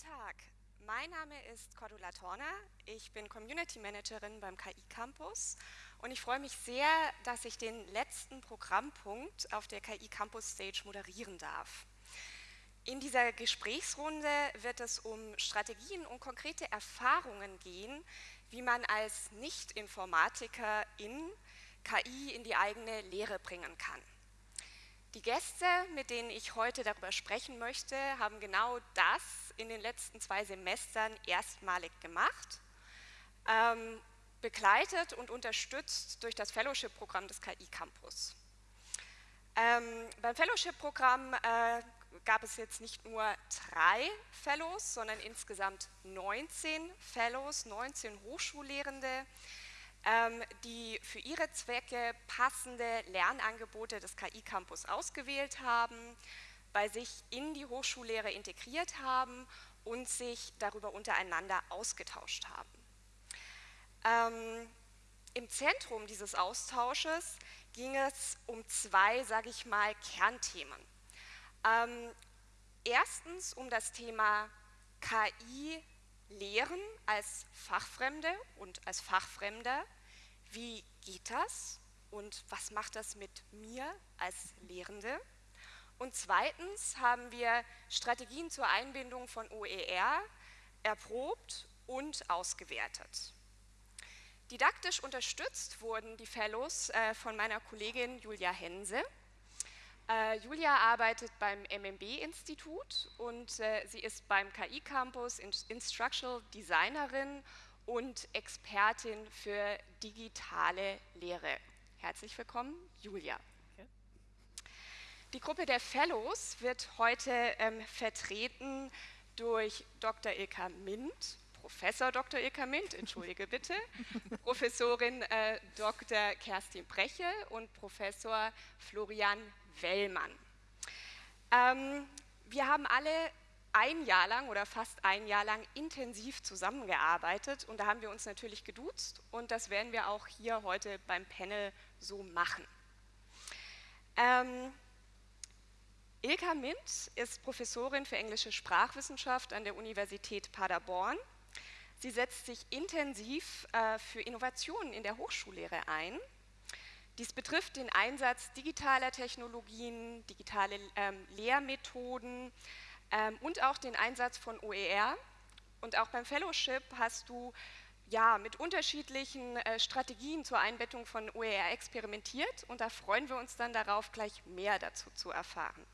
Tag, mein Name ist Cordula Torner, ich bin Community Managerin beim KI Campus und ich freue mich sehr, dass ich den letzten Programmpunkt auf der KI Campus Stage moderieren darf. In dieser Gesprächsrunde wird es um Strategien und konkrete Erfahrungen gehen, wie man als Nicht-Informatiker in KI in die eigene Lehre bringen kann. Die Gäste, mit denen ich heute darüber sprechen möchte, haben genau das in den letzten zwei Semestern erstmalig gemacht, ähm, begleitet und unterstützt durch das Fellowship-Programm des KI Campus. Ähm, beim Fellowship-Programm äh, gab es jetzt nicht nur drei Fellows, sondern insgesamt 19 Fellows, 19 Hochschullehrende, die für ihre Zwecke passende Lernangebote des KI-Campus ausgewählt haben, bei sich in die Hochschullehre integriert haben und sich darüber untereinander ausgetauscht haben. Ähm, Im Zentrum dieses Austausches ging es um zwei, sage ich mal, Kernthemen. Ähm, erstens um das Thema KI Lehren als Fachfremde und als Fachfremder. Wie geht das und was macht das mit mir als Lehrende? Und zweitens haben wir Strategien zur Einbindung von OER erprobt und ausgewertet. Didaktisch unterstützt wurden die Fellows äh, von meiner Kollegin Julia Hense. Äh, Julia arbeitet beim MMB-Institut und äh, sie ist beim KI-Campus Instructional Designerin und Expertin für digitale Lehre. Herzlich willkommen, Julia. Die Gruppe der Fellows wird heute ähm, vertreten durch Dr. Ilka Mint, Professor Dr. Ilka Mint, entschuldige bitte, Professorin äh, Dr. Kerstin Breche und Professor Florian Wellmann. Ähm, wir haben alle ein Jahr lang oder fast ein Jahr lang intensiv zusammengearbeitet und da haben wir uns natürlich geduzt und das werden wir auch hier heute beim Panel so machen. Ähm, Ilka Mint ist Professorin für englische Sprachwissenschaft an der Universität Paderborn. Sie setzt sich intensiv äh, für Innovationen in der Hochschullehre ein dies betrifft den Einsatz digitaler Technologien, digitale ähm, Lehrmethoden ähm, und auch den Einsatz von OER. Und auch beim Fellowship hast du ja, mit unterschiedlichen äh, Strategien zur Einbettung von OER experimentiert und da freuen wir uns dann darauf, gleich mehr dazu zu erfahren.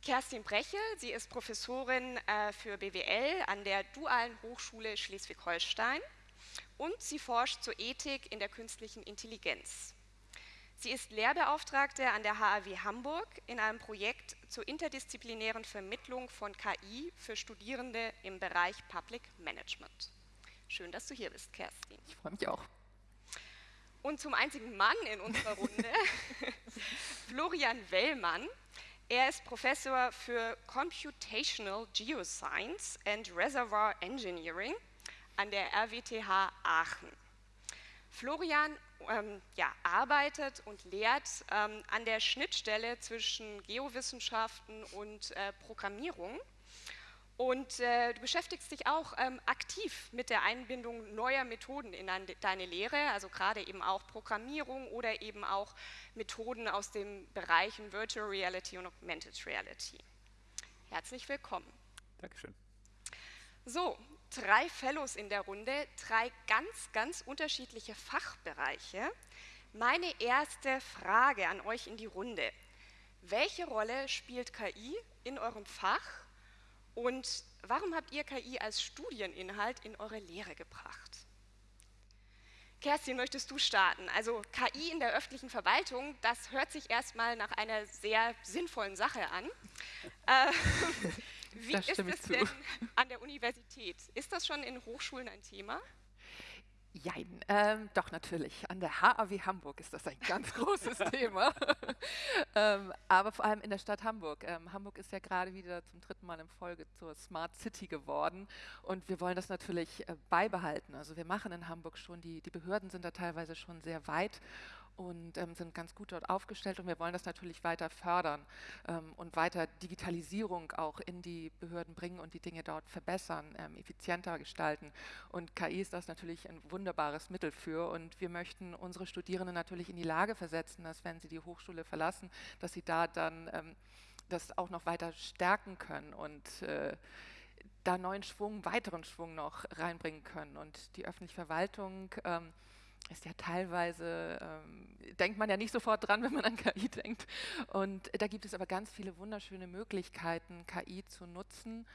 Kerstin Breche, sie ist Professorin äh, für BWL an der Dualen Hochschule Schleswig-Holstein und sie forscht zur Ethik in der künstlichen Intelligenz. Sie ist Lehrbeauftragte an der HAW Hamburg in einem Projekt zur interdisziplinären Vermittlung von KI für Studierende im Bereich Public Management. Schön, dass du hier bist, Kerstin. Ich freue mich auch. Und zum einzigen Mann in unserer Runde, Florian Wellmann. Er ist Professor für Computational Geoscience and Reservoir Engineering an der RWTH Aachen. Florian ähm, ja, arbeitet und lehrt ähm, an der Schnittstelle zwischen Geowissenschaften und äh, Programmierung. Und äh, du beschäftigst dich auch ähm, aktiv mit der Einbindung neuer Methoden in deine Lehre, also gerade eben auch Programmierung oder eben auch Methoden aus den Bereichen Virtual Reality und Augmented Reality. Herzlich willkommen. Dankeschön. So, drei Fellows in der Runde, drei ganz, ganz unterschiedliche Fachbereiche. Meine erste Frage an euch in die Runde. Welche Rolle spielt KI in eurem Fach und warum habt ihr KI als Studieninhalt in eure Lehre gebracht? Kerstin, möchtest du starten? Also KI in der öffentlichen Verwaltung, das hört sich erstmal nach einer sehr sinnvollen Sache an. Wie ist es denn an der Universität? Ist das schon in Hochschulen ein Thema? Jein, ähm, doch natürlich. An der HAW Hamburg ist das ein ganz großes Thema. ähm, aber vor allem in der Stadt Hamburg. Ähm, Hamburg ist ja gerade wieder zum dritten Mal in Folge zur Smart City geworden und wir wollen das natürlich äh, beibehalten. Also wir machen in Hamburg schon, die, die Behörden sind da teilweise schon sehr weit und ähm, sind ganz gut dort aufgestellt und wir wollen das natürlich weiter fördern ähm, und weiter Digitalisierung auch in die Behörden bringen und die Dinge dort verbessern, ähm, effizienter gestalten. Und KI ist das natürlich ein wunderbares Mittel für und wir möchten unsere Studierenden natürlich in die Lage versetzen, dass wenn sie die Hochschule verlassen, dass sie da dann ähm, das auch noch weiter stärken können und äh, da neuen Schwung, weiteren Schwung noch reinbringen können. Und die öffentliche Verwaltung ähm, ist ja teilweise, ähm, denkt man ja nicht sofort dran, wenn man an KI denkt. Und da gibt es aber ganz viele wunderschöne Möglichkeiten, KI zu nutzen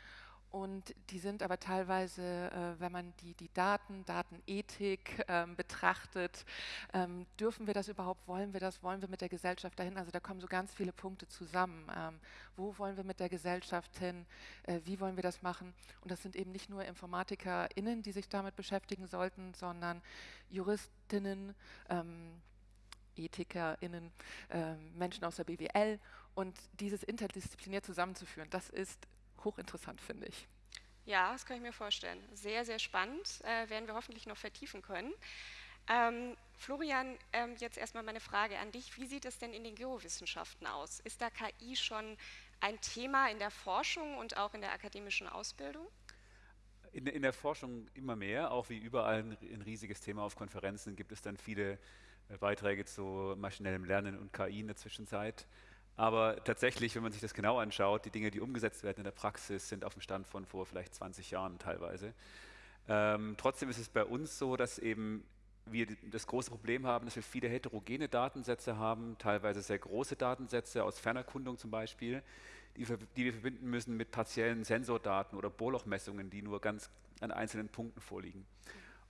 und die sind aber teilweise, äh, wenn man die, die Daten, Datenethik ähm, betrachtet, ähm, dürfen wir das überhaupt, wollen wir das, wollen wir mit der Gesellschaft dahin? Also da kommen so ganz viele Punkte zusammen. Ähm, wo wollen wir mit der Gesellschaft hin? Äh, wie wollen wir das machen? Und das sind eben nicht nur InformatikerInnen, die sich damit beschäftigen sollten, sondern Juristinnen, EthikerInnen, äh, Menschen aus der BWL und dieses interdisziplinär zusammenzuführen, das ist hochinteressant, finde ich. Ja, das kann ich mir vorstellen. Sehr, sehr spannend. Äh, werden wir hoffentlich noch vertiefen können. Ähm, Florian, ähm, jetzt erstmal meine Frage an dich. Wie sieht es denn in den Geowissenschaften aus? Ist da KI schon ein Thema in der Forschung und auch in der akademischen Ausbildung? In, in der Forschung immer mehr, auch wie überall ein, ein, riesiges Thema auf Konferenzen gibt es dann viele äh, Beiträge zu maschinellem Lernen und KI in der Zwischenzeit. Aber tatsächlich, wenn man sich das genau anschaut, die Dinge, die umgesetzt werden in der Praxis, sind auf dem Stand von vor vielleicht 20 Jahren teilweise. Ähm, trotzdem ist es bei uns so, dass eben wir das große Problem haben, dass wir viele heterogene Datensätze haben, teilweise sehr große Datensätze aus Fernerkundung zum Beispiel, die, die wir verbinden müssen mit partiellen Sensordaten oder Bohrlochmessungen, die nur ganz an einzelnen Punkten vorliegen.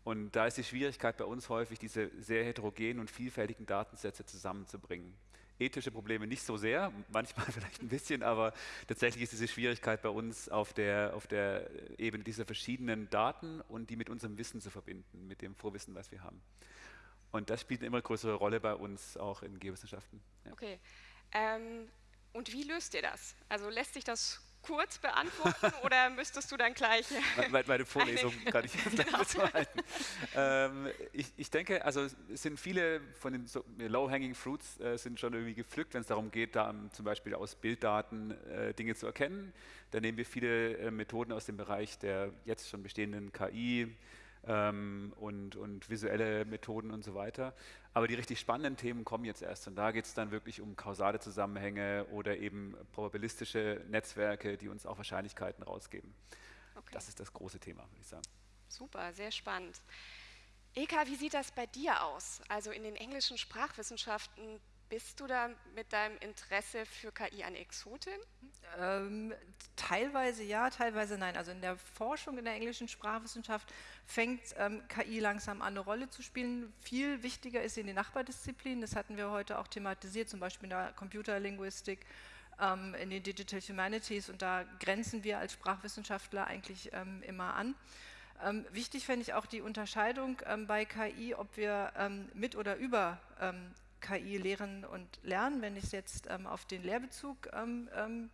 Und da ist die Schwierigkeit bei uns häufig, diese sehr heterogenen und vielfältigen Datensätze zusammenzubringen ethische Probleme nicht so sehr, manchmal vielleicht ein bisschen, aber tatsächlich ist diese Schwierigkeit bei uns auf der, auf der Ebene dieser verschiedenen Daten und die mit unserem Wissen zu verbinden, mit dem Vorwissen, was wir haben. Und das spielt eine immer größere Rolle bei uns auch in Geowissenschaften. Ja. Okay. Ähm, und wie löst ihr das? Also lässt sich das kurz beantworten oder müsstest du dann gleich... Meine, meine Vorlesung kann ich jetzt genau. halten. Ähm, ich, ich, denke, also es sind viele von den so, Low-Hanging Fruits äh, sind schon irgendwie gepflückt, wenn es darum geht, da um, zum Beispiel aus Bilddaten äh, Dinge zu erkennen. Da nehmen wir viele äh, Methoden aus dem Bereich der jetzt schon bestehenden KI, ähm, und, und visuelle Methoden und so weiter. Aber die richtig spannenden Themen kommen jetzt erst und da geht es dann wirklich um kausale Zusammenhänge oder eben probabilistische Netzwerke, die uns auch Wahrscheinlichkeiten rausgeben. Okay. Das ist das große Thema, würde ich sagen. Super, sehr spannend. Eka, wie sieht das bei dir aus? Also in den englischen Sprachwissenschaften bist du da mit deinem Interesse für KI eine Exotin? Ähm, teilweise ja, teilweise nein. Also in der Forschung in der englischen Sprachwissenschaft fängt ähm, KI langsam an, eine Rolle zu spielen. Viel wichtiger ist sie in den Nachbardisziplinen. Das hatten wir heute auch thematisiert, zum Beispiel in der Computerlinguistik, ähm, in den Digital Humanities. Und da grenzen wir als Sprachwissenschaftler eigentlich ähm, immer an. Ähm, wichtig fände ich auch die Unterscheidung ähm, bei KI, ob wir ähm, mit oder über ähm, KI lehren und lernen, wenn ich es jetzt ähm, auf den Lehrbezug ähm, ähm,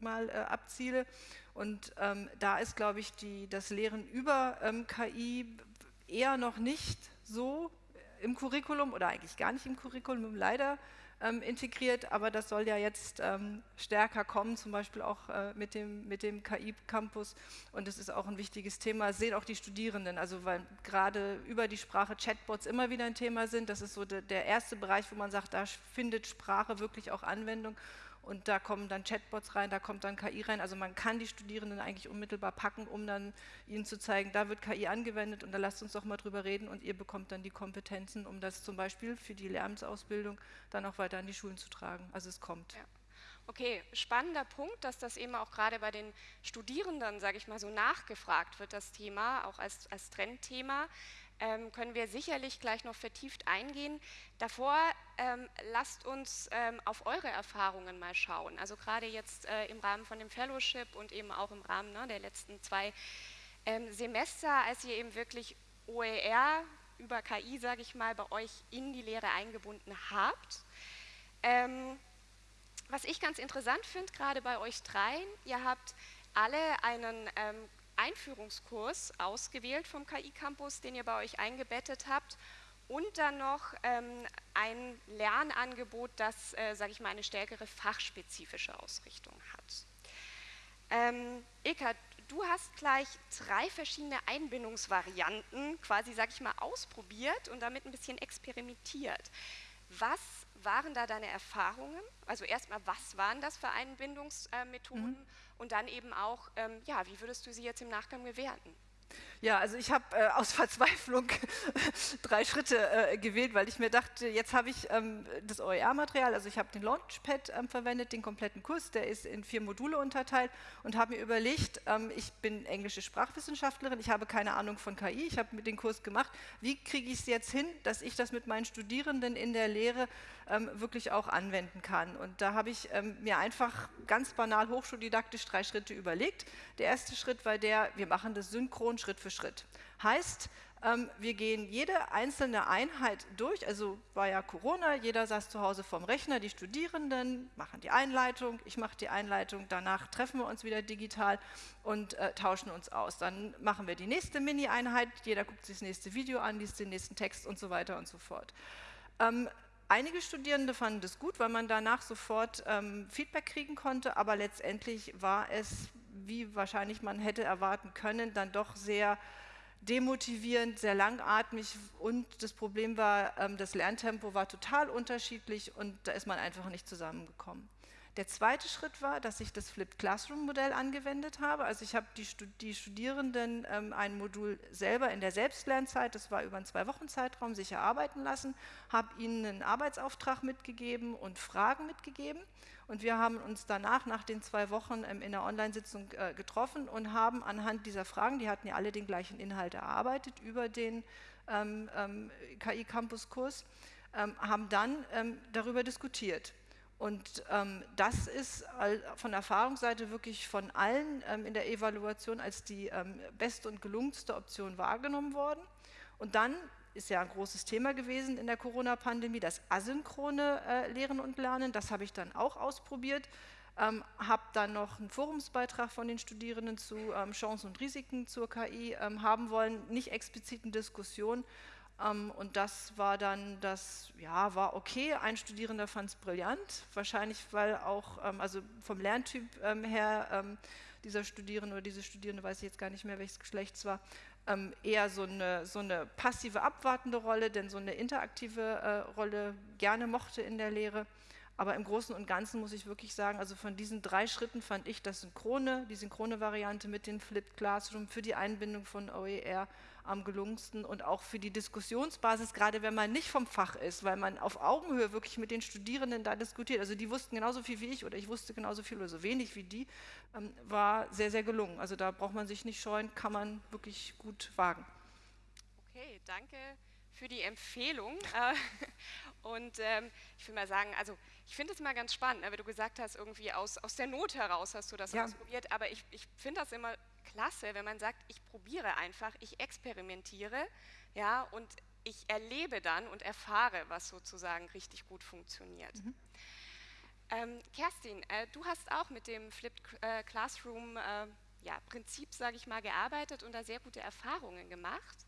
mal äh, abziele. Und ähm, da ist, glaube ich, die, das Lehren über ähm, KI eher noch nicht so im Curriculum oder eigentlich gar nicht im Curriculum, leider ähm, integriert, aber das soll ja jetzt ähm, stärker kommen, zum Beispiel auch äh, mit dem, mit dem KI-Campus und das ist auch ein wichtiges Thema, sehen auch die Studierenden, also weil gerade über die Sprache Chatbots immer wieder ein Thema sind, das ist so de, der erste Bereich, wo man sagt, da findet Sprache wirklich auch Anwendung und da kommen dann Chatbots rein, da kommt dann KI rein. Also man kann die Studierenden eigentlich unmittelbar packen, um dann ihnen zu zeigen, da wird KI angewendet und da lasst uns doch mal drüber reden und ihr bekommt dann die Kompetenzen, um das zum Beispiel für die Lehramtsausbildung dann auch weiter an die Schulen zu tragen. Also es kommt. Ja. Okay, spannender Punkt, dass das eben auch gerade bei den Studierenden, sage ich mal, so nachgefragt wird, das Thema, auch als, als Trendthema ähm, können wir sicherlich gleich noch vertieft eingehen. Davor ähm, lasst uns ähm, auf eure Erfahrungen mal schauen. Also gerade jetzt äh, im Rahmen von dem Fellowship und eben auch im Rahmen ne, der letzten zwei ähm, Semester, als ihr eben wirklich OER über KI, sage ich mal, bei euch in die Lehre eingebunden habt. Ähm, was ich ganz interessant finde, gerade bei euch dreien, ihr habt alle einen ähm, Einführungskurs ausgewählt vom KI Campus, den ihr bei euch eingebettet habt. und dann noch ähm, ein Lernangebot, das, äh, sage ich mal, eine stärkere fachspezifische Ausrichtung hat. Ähm, Ilka, du hast gleich drei verschiedene Einbindungsvarianten quasi, sage ich mal, ausprobiert und damit ein bisschen experimentiert. Was waren da deine Erfahrungen? Also erstmal, was waren das für Einbindungsmethoden? Mhm. Und dann eben auch, ähm, ja, wie würdest du sie jetzt im Nachgang bewerten? Ja, also ich habe äh, aus Verzweiflung drei Schritte äh, gewählt, weil ich mir dachte, jetzt habe ich ähm, das OER-Material, also ich habe den Launchpad ähm, verwendet, den kompletten Kurs, der ist in vier Module unterteilt und habe mir überlegt, ähm, ich bin englische Sprachwissenschaftlerin, ich habe keine Ahnung von KI, ich habe den Kurs gemacht, wie kriege ich es jetzt hin, dass ich das mit meinen Studierenden in der Lehre ähm, wirklich auch anwenden kann. Und da habe ich ähm, mir einfach ganz banal hochschuldidaktisch drei Schritte überlegt. Der erste Schritt war der, wir machen das synchron Schritt für Schritt. Heißt, ähm, wir gehen jede einzelne Einheit durch, also war ja Corona, jeder saß zu Hause vorm Rechner, die Studierenden machen die Einleitung, ich mache die Einleitung, danach treffen wir uns wieder digital und äh, tauschen uns aus. Dann machen wir die nächste Mini-Einheit, jeder guckt sich das nächste Video an, liest den nächsten Text und so weiter und so fort. Ähm, Einige Studierende fanden das gut, weil man danach sofort ähm, Feedback kriegen konnte, aber letztendlich war es, wie wahrscheinlich man hätte erwarten können, dann doch sehr demotivierend, sehr langatmig und das Problem war, ähm, das Lerntempo war total unterschiedlich und da ist man einfach nicht zusammengekommen. Der zweite Schritt war, dass ich das Flipped Classroom Modell angewendet habe. Also ich habe die, die Studierenden ähm, ein Modul selber in der Selbstlernzeit, das war über einen zwei Wochen Zeitraum, sich erarbeiten lassen, habe ihnen einen Arbeitsauftrag mitgegeben und Fragen mitgegeben. Und wir haben uns danach, nach den zwei Wochen ähm, in der Online-Sitzung äh, getroffen und haben anhand dieser Fragen, die hatten ja alle den gleichen Inhalt erarbeitet über den ähm, ähm, KI-Campus-Kurs, ähm, haben dann ähm, darüber diskutiert. Und ähm, das ist von Erfahrungsseite wirklich von allen ähm, in der Evaluation als die ähm, beste und gelungenste Option wahrgenommen worden. Und dann ist ja ein großes Thema gewesen in der Corona-Pandemie, das asynchrone äh, Lehren und Lernen. Das habe ich dann auch ausprobiert. Ähm, habe dann noch einen Forumsbeitrag von den Studierenden zu ähm, Chancen und Risiken zur KI ähm, haben wollen, nicht explizit eine Diskussion, ähm, und das war dann, das ja, war okay. Ein Studierender fand es brillant, wahrscheinlich weil auch, ähm, also vom Lerntyp ähm, her, dieser Studierende oder diese Studierende, weiß ich jetzt gar nicht mehr, welches Geschlechts war, eher so eine, so eine passive, abwartende Rolle, denn so eine interaktive äh, Rolle gerne mochte in der Lehre. Aber im Großen und Ganzen muss ich wirklich sagen, also von diesen drei Schritten fand ich das Synchrone, die synchrone Variante mit den Flipped Classroom für die Einbindung von OER am gelungensten und auch für die Diskussionsbasis, gerade wenn man nicht vom Fach ist, weil man auf Augenhöhe wirklich mit den Studierenden da diskutiert. Also die wussten genauso viel wie ich oder ich wusste genauso viel oder so wenig wie die, ähm, war sehr, sehr gelungen. Also da braucht man sich nicht scheuen, kann man wirklich gut wagen. Okay, danke für die Empfehlung. Äh, und ähm, ich will mal sagen, also ich finde es immer ganz spannend, ne, wie du gesagt hast, irgendwie aus, aus der Not heraus hast du das ja. ausprobiert, aber ich, ich finde das immer klasse, wenn man sagt, ich probiere einfach, ich experimentiere, ja, und ich erlebe dann und erfahre, was sozusagen richtig gut funktioniert. Mhm. Ähm, Kerstin, äh, du hast auch mit dem Flipped äh, Classroom äh, ja, Prinzip, sage ich mal, gearbeitet und da sehr gute Erfahrungen gemacht.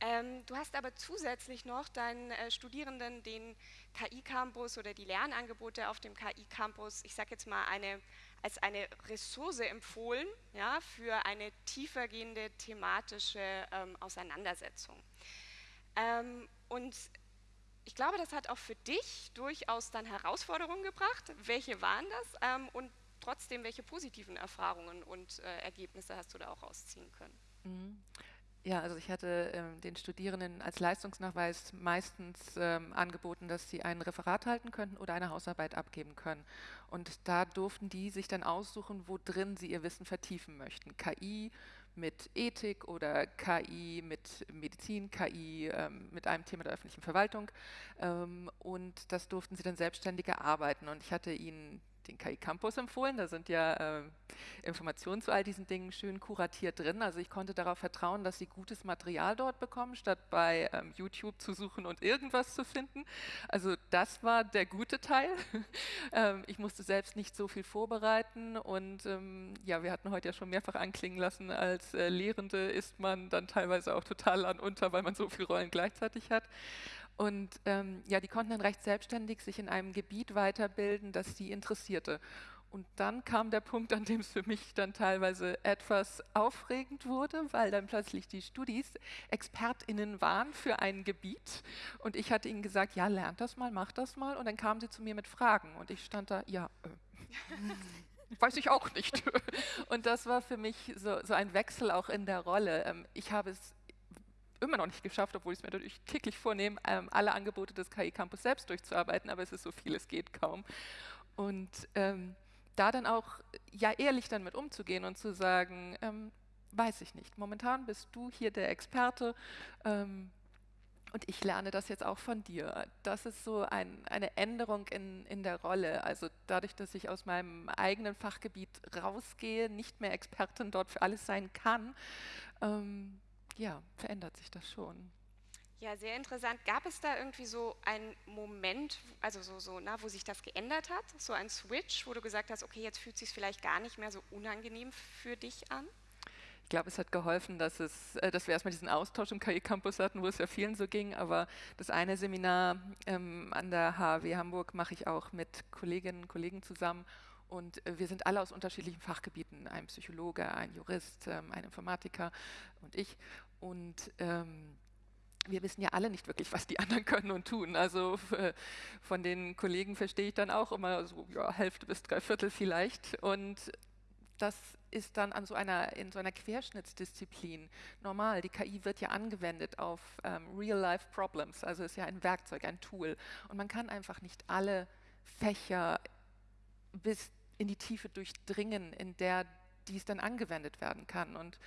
Ähm, du hast aber zusätzlich noch deinen äh, Studierenden den KI-Campus oder die Lernangebote auf dem KI-Campus, ich sage jetzt mal, eine als eine Ressource empfohlen ja, für eine tiefergehende thematische ähm, Auseinandersetzung. Ähm, und ich glaube, das hat auch für dich durchaus dann Herausforderungen gebracht. Welche waren das? Ähm, und trotzdem, welche positiven Erfahrungen und äh, Ergebnisse hast du da auch rausziehen können? Mhm. Ja, also ich hatte ähm, den Studierenden als Leistungsnachweis meistens ähm, angeboten, dass sie ein Referat halten könnten oder eine Hausarbeit abgeben können. Und da durften die sich dann aussuchen, wo drin sie ihr Wissen vertiefen möchten. KI mit Ethik oder KI mit Medizin, KI ähm, mit einem Thema der öffentlichen Verwaltung. Ähm, und das durften sie dann selbstständig erarbeiten. Und ich hatte ihnen den KI Campus empfohlen. Da sind ja äh, Informationen zu all diesen Dingen schön kuratiert drin. Also ich konnte darauf vertrauen, dass sie gutes Material dort bekommen, statt bei ähm, YouTube zu suchen und irgendwas zu finden. Also das war der gute Teil. ähm, ich musste selbst nicht so viel vorbereiten und ähm, ja, wir hatten heute ja schon mehrfach anklingen lassen, als äh, Lehrende ist man dann teilweise auch total an unter, weil man so viele Rollen gleichzeitig hat. Und ähm, ja, die konnten dann recht selbstständig sich in einem Gebiet weiterbilden, das sie interessierte. Und dann kam der Punkt, an dem es für mich dann teilweise etwas aufregend wurde, weil dann plötzlich die Studis ExpertInnen waren für ein Gebiet. Und ich hatte ihnen gesagt, ja, lernt das mal, macht das mal. Und dann kamen sie zu mir mit Fragen. Und ich stand da, ja, äh, weiß ich auch nicht. Und das war für mich so, so ein Wechsel auch in der Rolle. Ähm, ich habe es immer noch nicht geschafft, obwohl ich es mir natürlich täglich vornehme, ähm, alle Angebote des KI Campus selbst durchzuarbeiten, aber es ist so viel, es geht kaum. Und ähm, da dann auch ja ehrlich dann mit umzugehen und zu sagen, ähm, weiß ich nicht, momentan bist du hier der Experte ähm, und ich lerne das jetzt auch von dir. Das ist so ein, eine Änderung in, in der Rolle. Also dadurch, dass ich aus meinem eigenen Fachgebiet rausgehe, nicht mehr Expertin dort für alles sein kann, ähm, ja, verändert sich das schon. Ja, sehr interessant. Gab es da irgendwie so einen Moment, also so, so na, wo sich das geändert hat? So ein Switch, wo du gesagt hast, okay, jetzt fühlt es sich vielleicht gar nicht mehr so unangenehm für dich an? Ich glaube, es hat geholfen, dass, es, äh, dass wir erstmal diesen Austausch im KI-Campus hatten, wo es ja vielen so ging. Aber das eine Seminar ähm, an der HW Hamburg mache ich auch mit Kolleginnen und Kollegen zusammen. Und äh, wir sind alle aus unterschiedlichen Fachgebieten, ein Psychologe, ein Jurist, ähm, ein Informatiker und ich. Und ähm, wir wissen ja alle nicht wirklich, was die anderen können und tun. Also äh, von den Kollegen verstehe ich dann auch immer so, ja, Hälfte bis drei Viertel vielleicht. Und das ist dann an so einer, in so einer Querschnittsdisziplin normal. Die KI wird ja angewendet auf ähm, Real-Life-Problems, also ist ja ein Werkzeug, ein Tool. Und man kann einfach nicht alle Fächer bis in die Tiefe durchdringen, in der dies dann angewendet werden kann. Und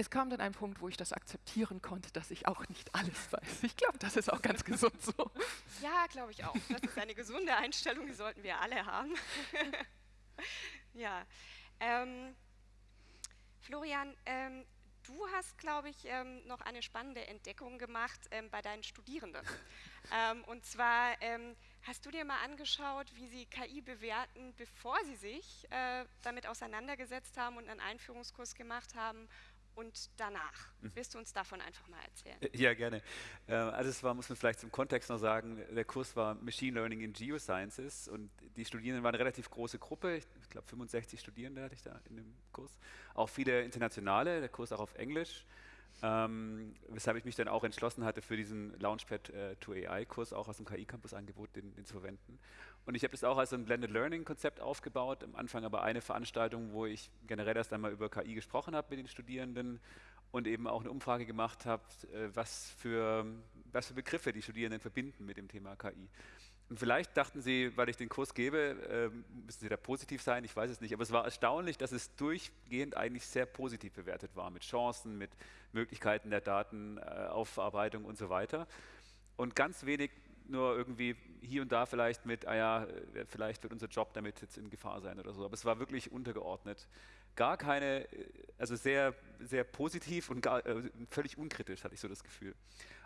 es kam dann ein Punkt, wo ich das akzeptieren konnte, dass ich auch nicht alles weiß. Ich glaube, das ist auch ganz gesund so. Ja, glaube ich auch. Das ist eine gesunde Einstellung, die sollten wir alle haben. ja. Ähm, Florian, ähm, du hast, glaube ich, ähm, noch eine spannende Entdeckung gemacht ähm, bei deinen Studierenden. Ähm, und zwar ähm, hast du dir mal angeschaut, wie sie KI bewerten, bevor sie sich äh, damit auseinandergesetzt haben und einen Einführungskurs gemacht haben und danach. Mhm. Willst du uns davon einfach mal erzählen? Äh, ja, gerne. Äh, also es war, muss man vielleicht zum Kontext noch sagen, der Kurs war Machine Learning in Geosciences und die Studierenden waren eine relativ große Gruppe, ich glaube 65 Studierende hatte ich da in dem Kurs, auch viele internationale, der Kurs auch auf Englisch. Ähm, weshalb ich mich dann auch entschlossen hatte, für diesen Launchpad äh, to AI-Kurs auch aus dem KI-Campus-Angebot den, den, zu verwenden. Und ich habe das auch als ein Blended Learning-Konzept aufgebaut. Am Anfang aber eine Veranstaltung, wo ich generell erst einmal über KI gesprochen habe mit den Studierenden und eben auch eine Umfrage gemacht habe, äh, was, für, was für Begriffe die Studierenden verbinden mit dem Thema KI. Und vielleicht dachten Sie, weil ich den Kurs gebe, äh, müssen Sie da positiv sein, ich weiß es nicht. Aber es war erstaunlich, dass es durchgehend eigentlich sehr positiv bewertet war, mit Chancen, mit Möglichkeiten der Datenaufarbeitung und so weiter. Und ganz wenig nur irgendwie hier und da vielleicht mit, ah ja, äh, vielleicht wird unser Job damit jetzt in Gefahr sein oder so. Aber es war wirklich untergeordnet. Gar keine, äh, also sehr, sehr positiv und gar, äh, völlig unkritisch, hatte ich so das Gefühl.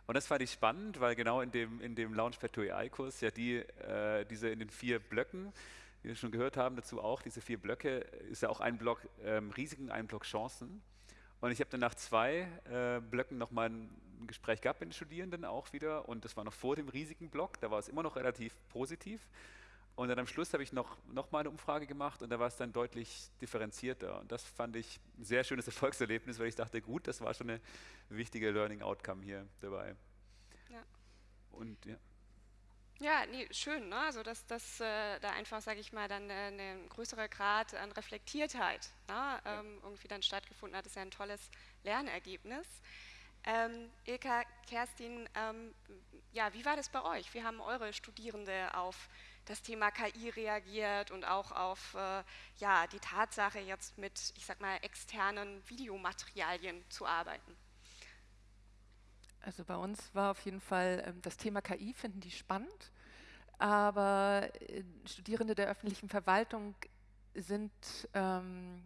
Und das fand ich spannend, weil genau in dem, in dem Launchpad to AI-Kurs ja die, äh, diese in den vier Blöcken, wie wir schon gehört haben, dazu auch, diese vier Blöcke, ist ja auch ein Block ähm, Risiken, ein Block Chancen. Und ich habe dann nach zwei äh, Blöcken nochmal ein Gespräch gehabt mit den Studierenden auch wieder und das war noch vor dem Risikenblock, da war es immer noch relativ positiv. Und dann am Schluss habe ich noch, noch mal eine Umfrage gemacht und da war es dann deutlich differenzierter. Und das fand ich ein sehr schönes Erfolgserlebnis, weil ich dachte, gut, das war schon eine wichtige Learning Outcome hier dabei. Ja. Und ja. Ja, nee, schön, ne? also dass, dass äh, da einfach, sage ich mal, dann äh, ein größerer Grad an Reflektiertheit ne? ähm, irgendwie dann stattgefunden hat, das ist ja ein tolles Lernergebnis. Ähm, Ilka, Kerstin, ähm, ja, wie war das bei euch? Wie haben eure Studierende auf das Thema KI reagiert und auch auf äh, ja, die Tatsache, jetzt mit, ich sag mal, externen Videomaterialien zu arbeiten? Also bei uns war auf jeden Fall ähm, das Thema KI, finden die spannend. aber äh, Studierende der öffentlichen Verwaltung sind ähm,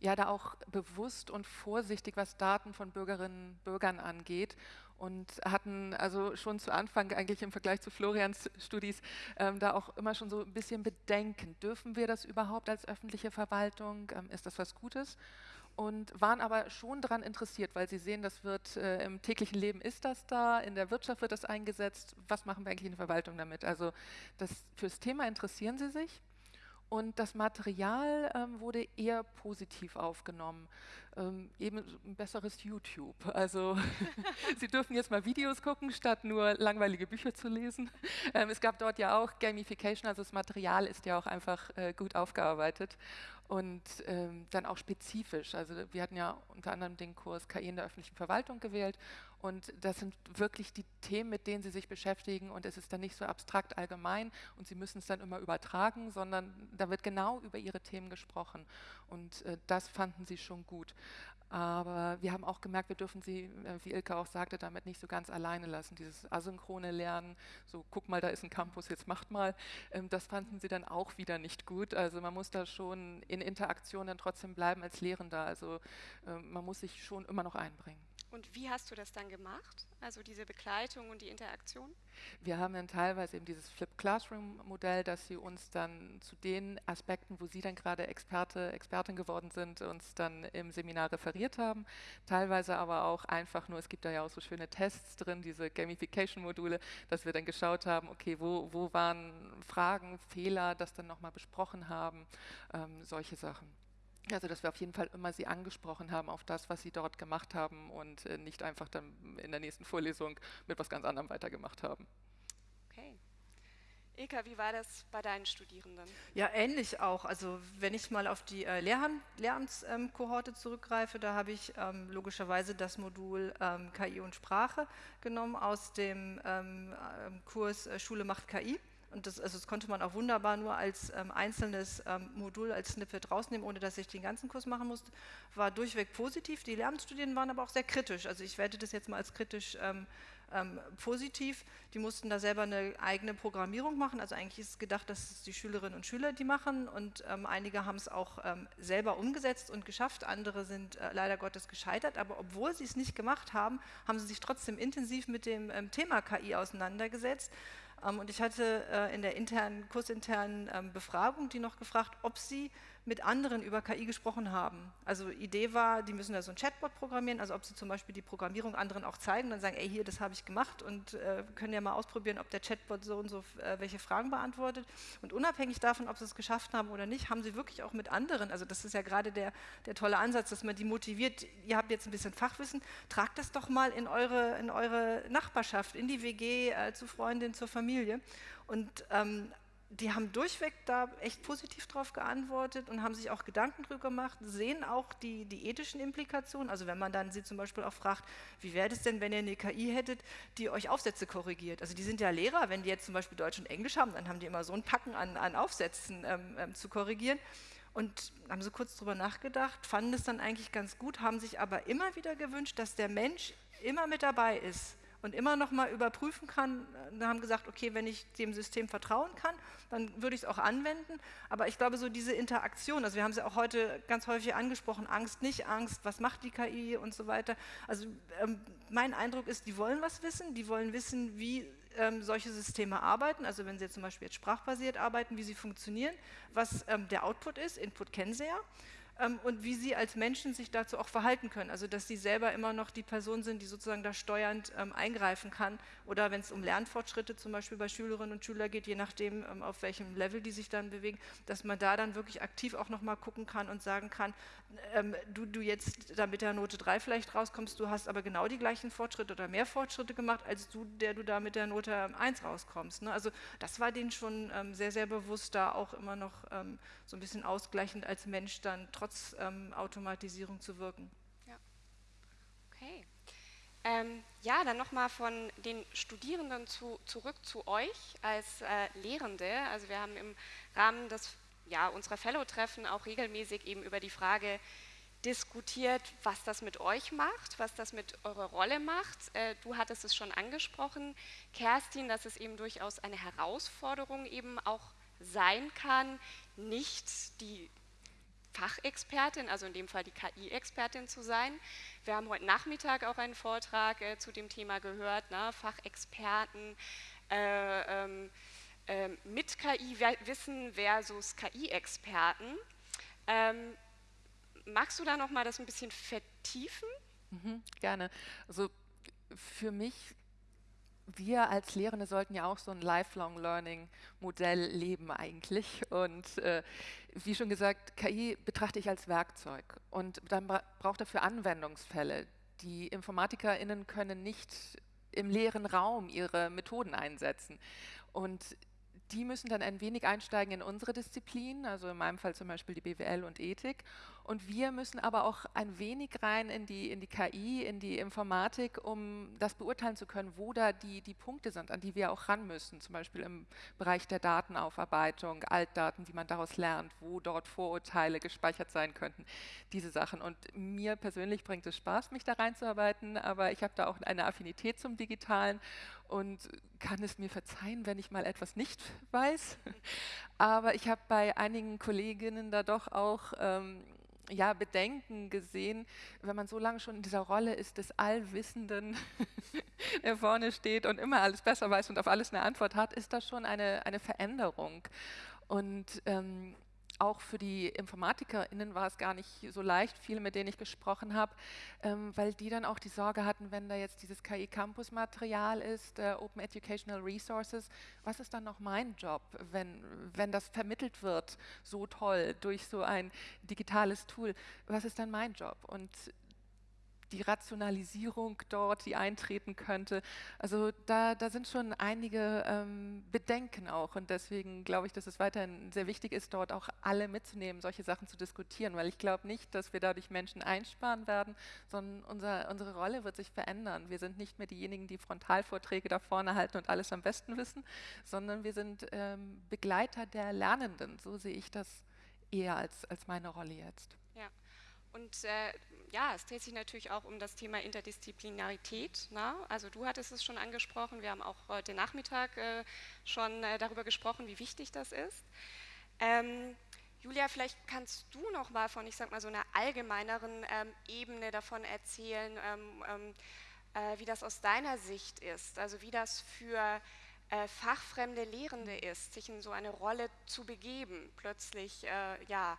ja da auch bewusst und vorsichtig, was Daten von Bürgerinnen und Bürgern angeht und hatten also schon zu Anfang eigentlich im Vergleich zu Florians Studis ähm, da auch immer schon so ein bisschen Bedenken. Dürfen wir das überhaupt als öffentliche Verwaltung? Ähm, ist das was Gutes? Und waren aber schon daran interessiert, weil sie sehen, das wird äh, im täglichen Leben ist das da, in der Wirtschaft wird das eingesetzt. Was machen wir eigentlich in der Verwaltung damit? Also das, fürs Thema interessieren sie sich und das Material ähm, wurde eher positiv aufgenommen. Ähm, eben ein besseres YouTube. Also Sie dürfen jetzt mal Videos gucken, statt nur langweilige Bücher zu lesen. Ähm, es gab dort ja auch Gamification, also das Material ist ja auch einfach äh, gut aufgearbeitet und ähm, dann auch spezifisch. Also wir hatten ja unter anderem den Kurs KI in der öffentlichen Verwaltung gewählt und das sind wirklich die Themen, mit denen Sie sich beschäftigen und es ist dann nicht so abstrakt allgemein und Sie müssen es dann immer übertragen, sondern da wird genau über Ihre Themen gesprochen und äh, das fanden Sie schon gut. Aber wir haben auch gemerkt, wir dürfen sie, äh, wie Ilka auch sagte, damit nicht so ganz alleine lassen. Dieses asynchrone Lernen, so guck mal, da ist ein Campus, jetzt macht mal, ähm, das fanden sie dann auch wieder nicht gut. Also man muss da schon in Interaktion dann trotzdem bleiben als Lehrender. Also ähm, man muss sich schon immer noch einbringen. Und wie hast du das dann gemacht? Also diese Begleitung und die Interaktion? Wir haben dann teilweise eben dieses Flip Classroom Modell, dass sie uns dann zu den Aspekten, wo sie dann gerade Experte, Expertin geworden sind, uns dann im Seminar referiert haben. Teilweise aber auch einfach nur, es gibt da ja auch so schöne Tests drin, diese Gamification Module, dass wir dann geschaut haben, okay, wo, wo waren Fragen, Fehler, das dann nochmal besprochen haben, ähm, solche Sachen. Also, dass wir auf jeden Fall immer Sie angesprochen haben auf das, was Sie dort gemacht haben und äh, nicht einfach dann in der nächsten Vorlesung mit was ganz anderem weitergemacht haben. Okay. Eka, wie war das bei deinen Studierenden? Ja, ähnlich auch. Also wenn ich mal auf die äh, Lehramtskohorte ähm, zurückgreife, da habe ich ähm, logischerweise das Modul ähm, KI und Sprache genommen aus dem ähm, äh, Kurs äh, Schule macht KI. Und das, also das konnte man auch wunderbar nur als ähm, einzelnes ähm, Modul, als Snippet rausnehmen, ohne dass ich den ganzen Kurs machen musste. War durchweg positiv. Die Lehramtsstudien waren aber auch sehr kritisch. Also ich werte das jetzt mal als kritisch ähm, ähm, positiv. Die mussten da selber eine eigene Programmierung machen. Also eigentlich ist gedacht, dass es die Schülerinnen und Schüler die machen. Und ähm, einige haben es auch ähm, selber umgesetzt und geschafft. Andere sind äh, leider Gottes gescheitert. Aber obwohl sie es nicht gemacht haben, haben sie sich trotzdem intensiv mit dem Thema KI auseinandergesetzt und ich hatte äh, in der internen, kursinternen ähm, Befragung die noch gefragt, ob sie mit anderen über KI gesprochen haben. Also Idee war, die müssen da so ein Chatbot programmieren, also ob sie zum Beispiel die Programmierung anderen auch zeigen und dann sagen, ey, hier, das habe ich gemacht und äh, können ja mal ausprobieren, ob der Chatbot so und so äh, welche Fragen beantwortet. Und unabhängig davon, ob sie es geschafft haben oder nicht, haben sie wirklich auch mit anderen, also das ist ja gerade der, der tolle Ansatz, dass man die motiviert, ihr habt jetzt ein bisschen Fachwissen, tragt das doch mal in eure, in eure Nachbarschaft, in die WG, äh, zu Freundin, zur Familie. Und ähm, die haben durchweg da echt positiv drauf geantwortet und haben sich auch Gedanken drüber gemacht, sehen auch die, die ethischen Implikationen. Also wenn man dann sie zum Beispiel auch fragt, wie wäre es denn, wenn ihr eine KI hättet, die euch Aufsätze korrigiert? Also die sind ja Lehrer, wenn die jetzt zum Beispiel Deutsch und Englisch haben, dann haben die immer so ein Packen an, an Aufsätzen ähm, ähm, zu korrigieren. Und haben so kurz drüber nachgedacht, fanden es dann eigentlich ganz gut, haben sich aber immer wieder gewünscht, dass der Mensch immer mit dabei ist und immer noch mal überprüfen kann. Wir haben gesagt, okay, wenn ich dem System vertrauen kann, dann würde ich es auch anwenden. Aber ich glaube, so diese Interaktion, also wir haben sie auch heute ganz häufig angesprochen, Angst, nicht Angst, was macht die KI und so weiter. Also ähm, mein Eindruck ist, die wollen was wissen, die wollen wissen, wie ähm, solche Systeme arbeiten, also wenn sie jetzt zum Beispiel jetzt sprachbasiert arbeiten, wie sie funktionieren, was ähm, der Output ist, Input kennen sie ja ähm, und wie sie als Menschen sich dazu auch verhalten können. Also dass sie selber immer noch die Person sind, die sozusagen da steuernd ähm, eingreifen kann. Oder wenn es um Lernfortschritte zum Beispiel bei Schülerinnen und Schülern geht, je nachdem, ähm, auf welchem Level die sich dann bewegen, dass man da dann wirklich aktiv auch nochmal gucken kann und sagen kann, ähm, du, du jetzt da mit der Note 3 vielleicht rauskommst, du hast aber genau die gleichen Fortschritte oder mehr Fortschritte gemacht, als du, der du da mit der Note 1 rauskommst. Ne? Also das war denen schon ähm, sehr, sehr bewusst, da auch immer noch ähm, so ein bisschen ausgleichend als Mensch dann trotz ähm, Automatisierung zu wirken. Ja, okay. Ähm, ja, dann nochmal von den Studierenden zu, zurück zu euch als äh, Lehrende. Also wir haben im Rahmen des ja, unserer Fellow-Treffen auch regelmäßig eben über die Frage diskutiert, was das mit euch macht, was das mit eurer Rolle macht. Äh, du hattest es schon angesprochen, Kerstin, dass es eben durchaus eine Herausforderung eben auch sein kann, nicht die Fachexpertin, also in dem Fall die KI-Expertin zu sein. Wir haben heute Nachmittag auch einen Vortrag äh, zu dem Thema gehört, ne? Fachexperten äh, ähm, äh, mit KI-Wissen versus KI-Experten. Ähm, magst du da noch mal das ein bisschen vertiefen? Mhm, gerne. Also für mich wir als Lehrende sollten ja auch so ein Lifelong Learning Modell leben eigentlich. Und äh, wie schon gesagt, KI betrachte ich als Werkzeug. Und dann braucht dafür Anwendungsfälle. Die InformatikerInnen können nicht im leeren Raum ihre Methoden einsetzen. Und die müssen dann ein wenig einsteigen in unsere Disziplin, also in meinem Fall zum Beispiel die BWL und Ethik. Und wir müssen aber auch ein wenig rein in die, in die KI, in die Informatik, um das beurteilen zu können, wo da die, die Punkte sind, an die wir auch ran müssen. Zum Beispiel im Bereich der Datenaufarbeitung, Altdaten, wie man daraus lernt, wo dort Vorurteile gespeichert sein könnten, diese Sachen. Und mir persönlich bringt es Spaß, mich da reinzuarbeiten, aber ich habe da auch eine Affinität zum Digitalen und kann es mir verzeihen, wenn ich mal etwas nicht weiß. Aber ich habe bei einigen Kolleginnen da doch auch ähm, ja, Bedenken gesehen, wenn man so lange schon in dieser Rolle ist des Allwissenden, der vorne steht und immer alles besser weiß und auf alles eine Antwort hat, ist das schon eine, eine Veränderung. Und ähm, auch für die InformatikerInnen war es gar nicht so leicht, viele, mit denen ich gesprochen habe, ähm, weil die dann auch die Sorge hatten, wenn da jetzt dieses KI-Campus-Material ist, äh, Open Educational Resources, was ist dann noch mein Job, wenn, wenn das vermittelt wird, so toll durch so ein digitales Tool, was ist dann mein Job? Und die Rationalisierung dort, die eintreten könnte. Also da, da sind schon einige ähm, Bedenken auch und deswegen glaube ich, dass es weiterhin sehr wichtig ist, dort auch alle mitzunehmen, solche Sachen zu diskutieren, weil ich glaube nicht, dass wir dadurch Menschen einsparen werden, sondern unser, unsere Rolle wird sich verändern. Wir sind nicht mehr diejenigen, die Frontalvorträge da vorne halten und alles am besten wissen, sondern wir sind ähm, Begleiter der Lernenden. So sehe ich das eher als, als meine Rolle jetzt. Ja. Und äh, ja, es dreht sich natürlich auch um das Thema Interdisziplinarität. Na? Ne? Also du hattest es schon angesprochen, wir haben auch heute Nachmittag äh, schon äh, darüber gesprochen, wie wichtig das ist. Ähm, Julia, vielleicht kannst du noch mal von, ich sag mal, so einer allgemeineren ähm, Ebene davon erzählen, ähm, ähm äh, wie das aus deiner Sicht ist, also wie das für äh, fachfremde Lehrende ist, sich in so eine Rolle zu begeben, plötzlich, äh, ja,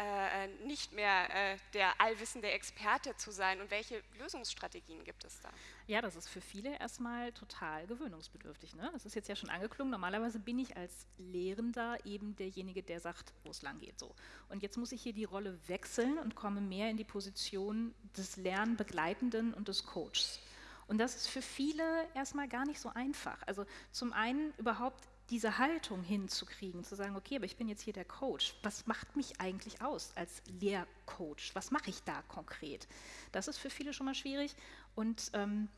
äh, nicht mehr äh, der allwissende Experte zu sein und welche Lösungsstrategien gibt es da? Ja, das ist für viele erstmal total gewöhnungsbedürftig. Ne? Das ist jetzt ja schon angeklungen. Normalerweise bin ich als Lehrender eben derjenige, der sagt, wo es lang geht. So. Und jetzt muss ich hier die Rolle wechseln und komme mehr in die Position des Lernbegleitenden und des Coaches. Und das ist für viele erstmal gar nicht so einfach. Also zum einen überhaupt diese Haltung hinzukriegen, zu sagen, okay, aber ich bin jetzt hier der Coach, was macht mich eigentlich aus als Lehrcoach? Was mache ich da konkret? Das ist für viele schon mal schwierig. Und ähm,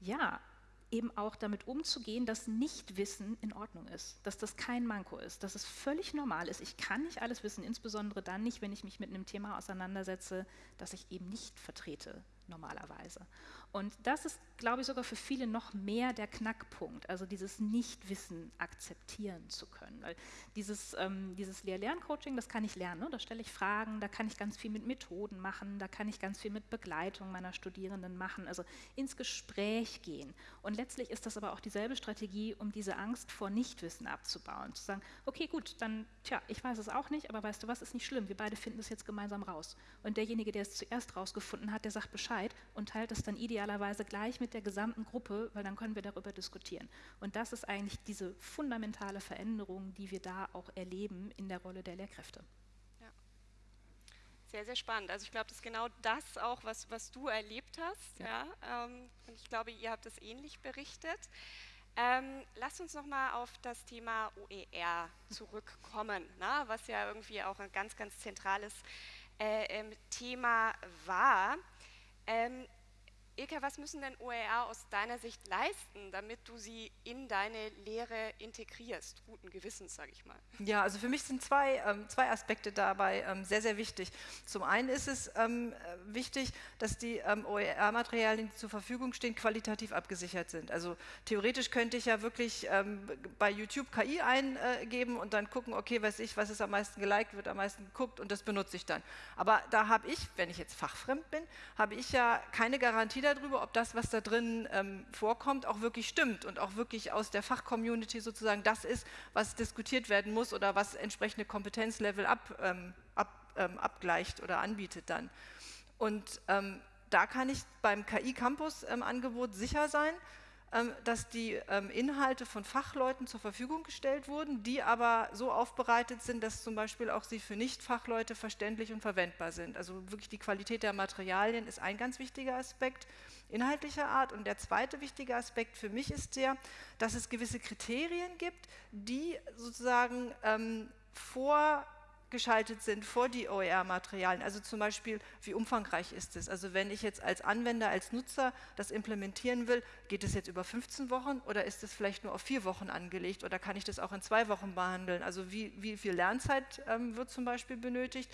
ja, eben auch damit umzugehen, dass Nichtwissen in Ordnung ist, dass das kein Manko ist, dass es völlig normal ist. Ich kann nicht alles wissen, insbesondere dann nicht, wenn ich mich mit einem Thema auseinandersetze, das ich eben nicht vertrete normalerweise. Und das ist, glaube ich, sogar für viele noch mehr der Knackpunkt, also dieses Nichtwissen akzeptieren zu können. Weil dieses, ähm, dieses Lehr-Lern-Coaching, das kann ich lernen, ne? da stelle ich Fragen, da kann ich ganz viel mit Methoden machen, da kann ich ganz viel mit Begleitung meiner Studierenden machen, also ins Gespräch gehen. Und letztlich ist das aber auch dieselbe Strategie, um diese Angst vor Nichtwissen abzubauen. Zu sagen, okay, gut, dann, tja, ich weiß es auch nicht, aber weißt du was, ist nicht schlimm, wir beide finden es jetzt gemeinsam raus. Und derjenige, der es zuerst rausgefunden hat, der sagt Bescheid und teilt es dann ideal idealerweise gleich mit der gesamten Gruppe, weil dann können wir darüber diskutieren. Und das ist eigentlich diese fundamentale Veränderung, die wir da auch erleben in der Rolle der Lehrkräfte. Sehr, sehr spannend. Also ich glaube, das ist genau das auch, was, was du erlebt hast. Ja. ja ähm, und ich glaube, ihr habt es ähnlich berichtet. Ähm, lasst uns nochmal auf das Thema OER zurückkommen, na, was ja irgendwie auch ein ganz, ganz zentrales äh, ähm, Thema war. Ähm, Ilka, was müssen denn OER aus deiner Sicht leisten, damit du sie in deine Lehre integrierst? Guten Gewissens, sage ich mal. Ja, also für mich sind zwei, ähm, zwei Aspekte dabei ähm, sehr, sehr wichtig. Zum einen ist es ähm, wichtig, dass die ähm, OER-Materialien, die zur Verfügung stehen, qualitativ abgesichert sind. Also theoretisch könnte ich ja wirklich ähm, bei YouTube KI eingeben und dann gucken, okay, weiß ich, was ist am meisten geliked, wird am meisten geguckt und das benutze ich dann. Aber da habe ich, wenn ich jetzt fachfremd bin, habe ich ja keine Garantie darüber, ob das, was da drin ähm, vorkommt, auch wirklich stimmt und auch wirklich aus der Fachcommunity sozusagen das ist, was diskutiert werden muss oder was entsprechende Kompetenzlevel ab, ähm, ab, ähm, abgleicht oder anbietet dann. Und ähm, da kann ich beim KI-Campus-Angebot ähm, sicher sein, dass die ähm, Inhalte von Fachleuten zur Verfügung gestellt wurden, die aber so aufbereitet sind, dass zum Beispiel auch sie für Nicht-Fachleute verständlich und verwendbar sind. Also wirklich die Qualität der Materialien ist ein ganz wichtiger Aspekt inhaltlicher Art. Und der zweite wichtige Aspekt für mich ist der, dass es gewisse Kriterien gibt, die sozusagen ähm, vor geschaltet sind vor die OER-Materialien. Also zum Beispiel, wie umfangreich ist es? Also wenn ich jetzt als Anwender, als Nutzer das implementieren will, geht es jetzt über 15 Wochen oder ist es vielleicht nur auf vier Wochen angelegt oder kann ich das auch in zwei Wochen behandeln? Also wie, wie viel Lernzeit ähm, wird zum Beispiel benötigt?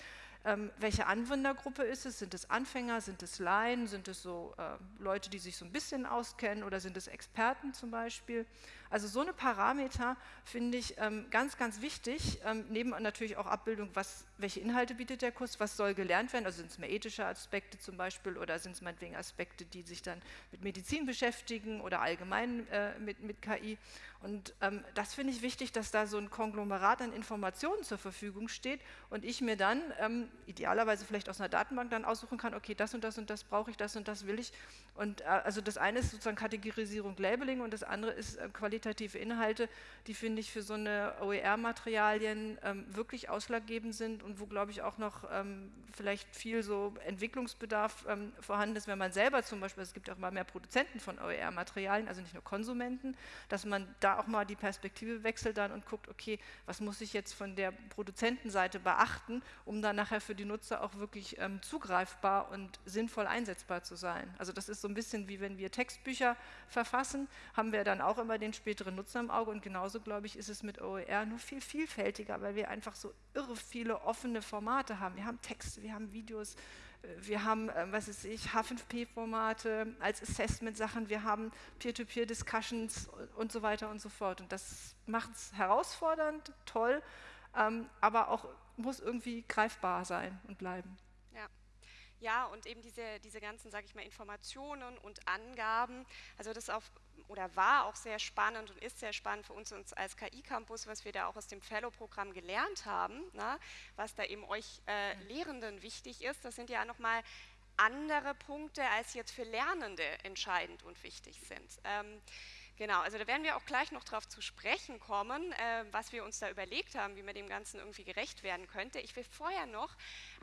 Ähm, welche Anwendergruppe ist es? Sind es Anfänger, sind es Laien, sind es so äh, Leute, die sich so ein bisschen auskennen oder sind es Experten zum Beispiel? Also so eine Parameter finde ich ähm, ganz, ganz wichtig, ähm, neben natürlich auch Abbildung, was, welche Inhalte bietet der Kurs, was soll gelernt werden, also sind es mehr ethische Aspekte zum Beispiel oder sind es meinetwegen Aspekte, die sich dann mit Medizin beschäftigen oder allgemein äh, mit, mit KI. Und ähm, das finde ich wichtig, dass da so ein Konglomerat an Informationen zur Verfügung steht und ich mir dann ähm, idealerweise vielleicht aus einer Datenbank dann aussuchen kann, okay, das und das und das brauche ich, das und das will ich. Und äh, also das eine ist sozusagen Kategorisierung, Labeling und das andere ist äh, Qualität qualitative Inhalte, die finde ich für so eine OER-Materialien ähm, wirklich ausschlaggebend sind und wo, glaube ich, auch noch ähm, vielleicht viel so Entwicklungsbedarf ähm, vorhanden ist, wenn man selber zum Beispiel, es gibt auch mal mehr Produzenten von OER-Materialien, also nicht nur Konsumenten, dass man da auch mal die Perspektive wechselt dann und guckt, okay, was muss ich jetzt von der Produzentenseite beachten, um dann nachher für die Nutzer auch wirklich ähm, zugreifbar und sinnvoll einsetzbar zu sein. Also das ist so ein bisschen wie wenn wir Textbücher verfassen, haben wir dann auch immer den späteren Nutzer im Auge und genauso, glaube ich, ist es mit OER nur viel vielfältiger, weil wir einfach so irre viele offene Formate haben. Wir haben Texte, wir haben Videos, äh, wir haben, äh, was ist ich, H5P-Formate als Assessment-Sachen, wir haben Peer-to-Peer-Discussions und so weiter und so fort. Und das macht es herausfordernd, toll, ähm, aber auch muss irgendwie greifbar sein und bleiben. Ja. Ja, und eben diese, diese ganzen, sage ich mal, Informationen und Angaben, also das auf oder war auch sehr spannend und ist sehr spannend für uns, uns als KI-Campus, was wir da auch aus dem Fellow-Programm gelernt haben, na, was da eben euch äh, mhm. Lehrenden wichtig ist. Das sind ja nochmal andere Punkte, als jetzt für Lernende entscheidend und wichtig sind. Ähm, Genau, also da werden wir auch gleich noch darauf zu sprechen kommen, äh, was wir uns da überlegt haben, wie man dem Ganzen irgendwie gerecht werden könnte. Ich will vorher noch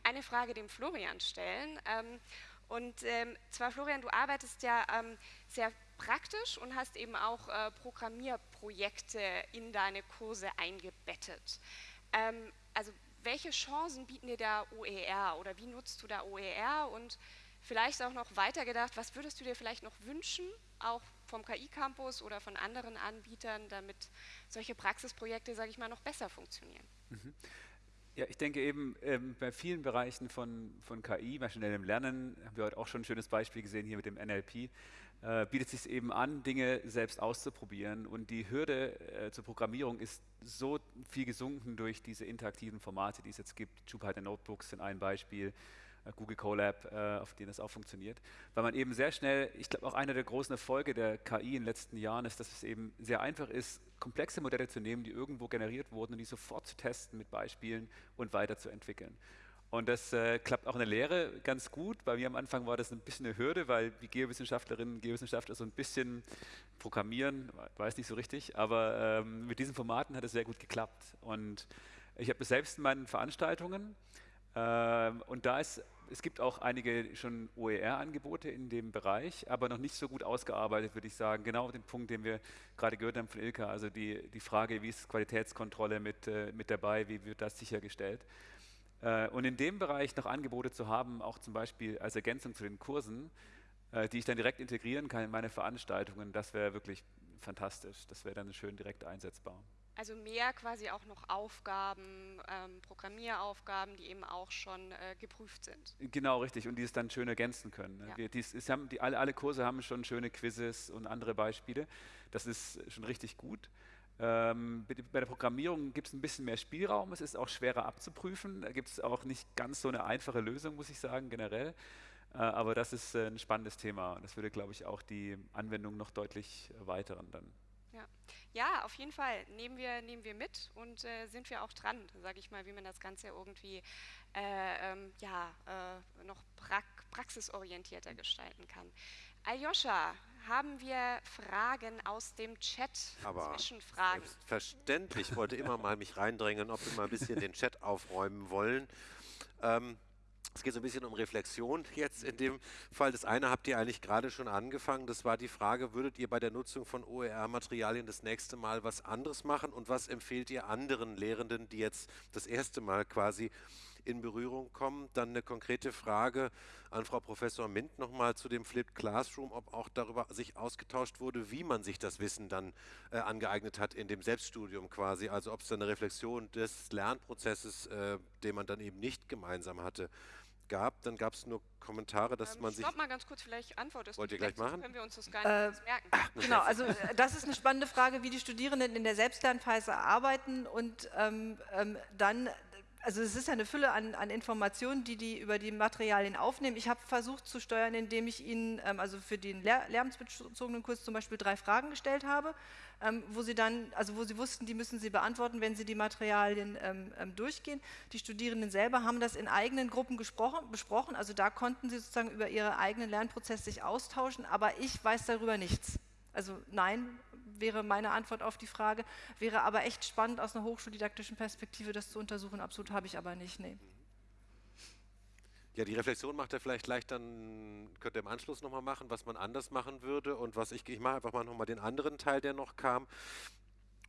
eine Frage dem Florian stellen. Ähm, und ähm, zwar, Florian, du arbeitest ja ähm, sehr praktisch und hast eben auch äh, Programmierprojekte in deine Kurse eingebettet. Ähm, also welche Chancen bieten dir da OER oder wie nutzt du da OER und vielleicht auch noch weitergedacht, was würdest du dir vielleicht noch wünschen, auch vom KI-Campus oder von anderen Anbietern, damit solche Praxisprojekte, sage ich mal, noch besser funktionieren? Mhm. Ja, ich denke eben, ähm, bei vielen Bereichen von, von KI, maschinellem Lernen, haben wir heute auch schon ein schönes Beispiel gesehen hier mit dem NLP, äh, bietet es sich eben an, Dinge selbst auszuprobieren. Und die Hürde äh, zur Programmierung ist so viel gesunken durch diese interaktiven Formate, die es jetzt gibt. Jupyter Notebooks sind ein Beispiel. Äh, Google Colab, äh, auf denen das auch funktioniert. Weil man eben sehr schnell, ich glaube auch einer der großen Erfolge der KI in den letzten Jahren ist, dass es eben sehr einfach ist, komplexe Modelle zu nehmen, die irgendwo generiert wurden und die sofort zu testen mit Beispielen und weiterzuentwickeln. Und das äh, klappt auch in der Lehre ganz gut. Bei mir am Anfang war das ein bisschen eine Hürde, weil die Geowissenschaftlerinnen und Geowissenschaftler so ein bisschen programmieren, weiß nicht so richtig, aber ähm, mit diesen Formaten hat es sehr gut geklappt. Und ich habe es selbst in meinen Veranstaltungen ähm, und da ist es gibt auch einige schon OER-Angebote in dem Bereich, aber noch nicht so gut ausgearbeitet, würde ich sagen. Genau den Punkt, den wir gerade gehört haben von Ilka, also die, die Frage, wie ist Qualitätskontrolle mit, äh, mit dabei, wie wird das sichergestellt. Äh, und in dem Bereich noch Angebote zu haben, auch zum Beispiel als Ergänzung zu den Kursen, äh, die ich dann direkt integrieren kann in meine Veranstaltungen, das wäre wirklich fantastisch. Das wäre dann schön direkt einsetzbar. Also mehr quasi auch noch Aufgaben, ähm, Programmieraufgaben, die eben auch schon äh, geprüft sind. Genau, richtig. Und die es dann schön ergänzen können. Ne? Ja. Wir, dies, es haben, die, alle, alle Kurse haben schon schöne Quizzes und andere Beispiele. Das ist schon richtig gut. Ähm, bei der Programmierung gibt es ein bisschen mehr Spielraum. Es ist auch schwerer abzuprüfen. Da gibt es auch nicht ganz so eine einfache Lösung, muss ich sagen, generell. Äh, aber das ist äh, ein spannendes Thema. Und das würde, glaube ich, auch die Anwendung noch deutlich erweitern dann. Ja. ja, auf jeden Fall nehmen wir, nehmen wir mit und äh, sind wir auch dran, sage ich mal, wie man das Ganze irgendwie äh, ähm, ja, äh, noch pra praxisorientierter gestalten kann. Aljoscha, haben wir Fragen aus dem Chat? Aber Zwischenfragen? Selbstverständlich. Ich wollte immer mal mich reindrängen, ob wir mal ein bisschen den Chat aufräumen wollen. Ähm, es geht so ein bisschen um Reflexion jetzt in dem Fall. Das eine habt ihr eigentlich gerade schon angefangen. Das war die Frage, würdet ihr bei der Nutzung von OER-Materialien das nächste Mal was anderes machen? Und was empfehlt ihr anderen Lehrenden, die jetzt das erste Mal quasi in Berührung kommen? Dann eine konkrete Frage an Frau Professor Mint nochmal zu dem Flipped Classroom, ob auch darüber sich ausgetauscht wurde, wie man sich das Wissen dann äh, angeeignet hat in dem Selbststudium quasi. Also ob es da eine Reflexion des Lernprozesses, äh, den man dann eben nicht gemeinsam hatte, gab, dann gab es nur Kommentare, dass ähm, man sich... Stopp mal ganz kurz, vielleicht antwortest Wollt ihr gleich machen? können wir uns das gar nicht äh, merken. Ach, genau, also äh, das ist eine spannende Frage, wie die Studierenden in der Selbstlernphase arbeiten und ähm, ähm, dann also es ist eine Fülle an, an, Informationen, die die über die Materialien aufnehmen. Ich habe versucht zu steuern, indem ich Ihnen, ähm, also für den Lehr Kurs zum Beispiel drei Fragen gestellt habe, ähm, wo Sie dann, also wo Sie wussten, die müssen Sie beantworten, wenn Sie die Materialien ähm, ähm durchgehen. Die Studierenden selber haben das in eigenen Gruppen besprochen, also da konnten Sie sozusagen über Ihre eigenen Lernprozesse sich austauschen, aber ich weiß darüber nichts. Also nein, wäre meine Antwort auf die Frage. Wäre aber echt spannend aus einer hochschuldidaktischen Perspektive das zu untersuchen. Absolut habe ich aber nicht, nee. Ja, die Reflexion macht er vielleicht gleich dann, könnte er im Anschluss nochmal machen, was man anders machen würde und was ich, ich mache einfach mal nochmal den anderen Teil, der noch kam.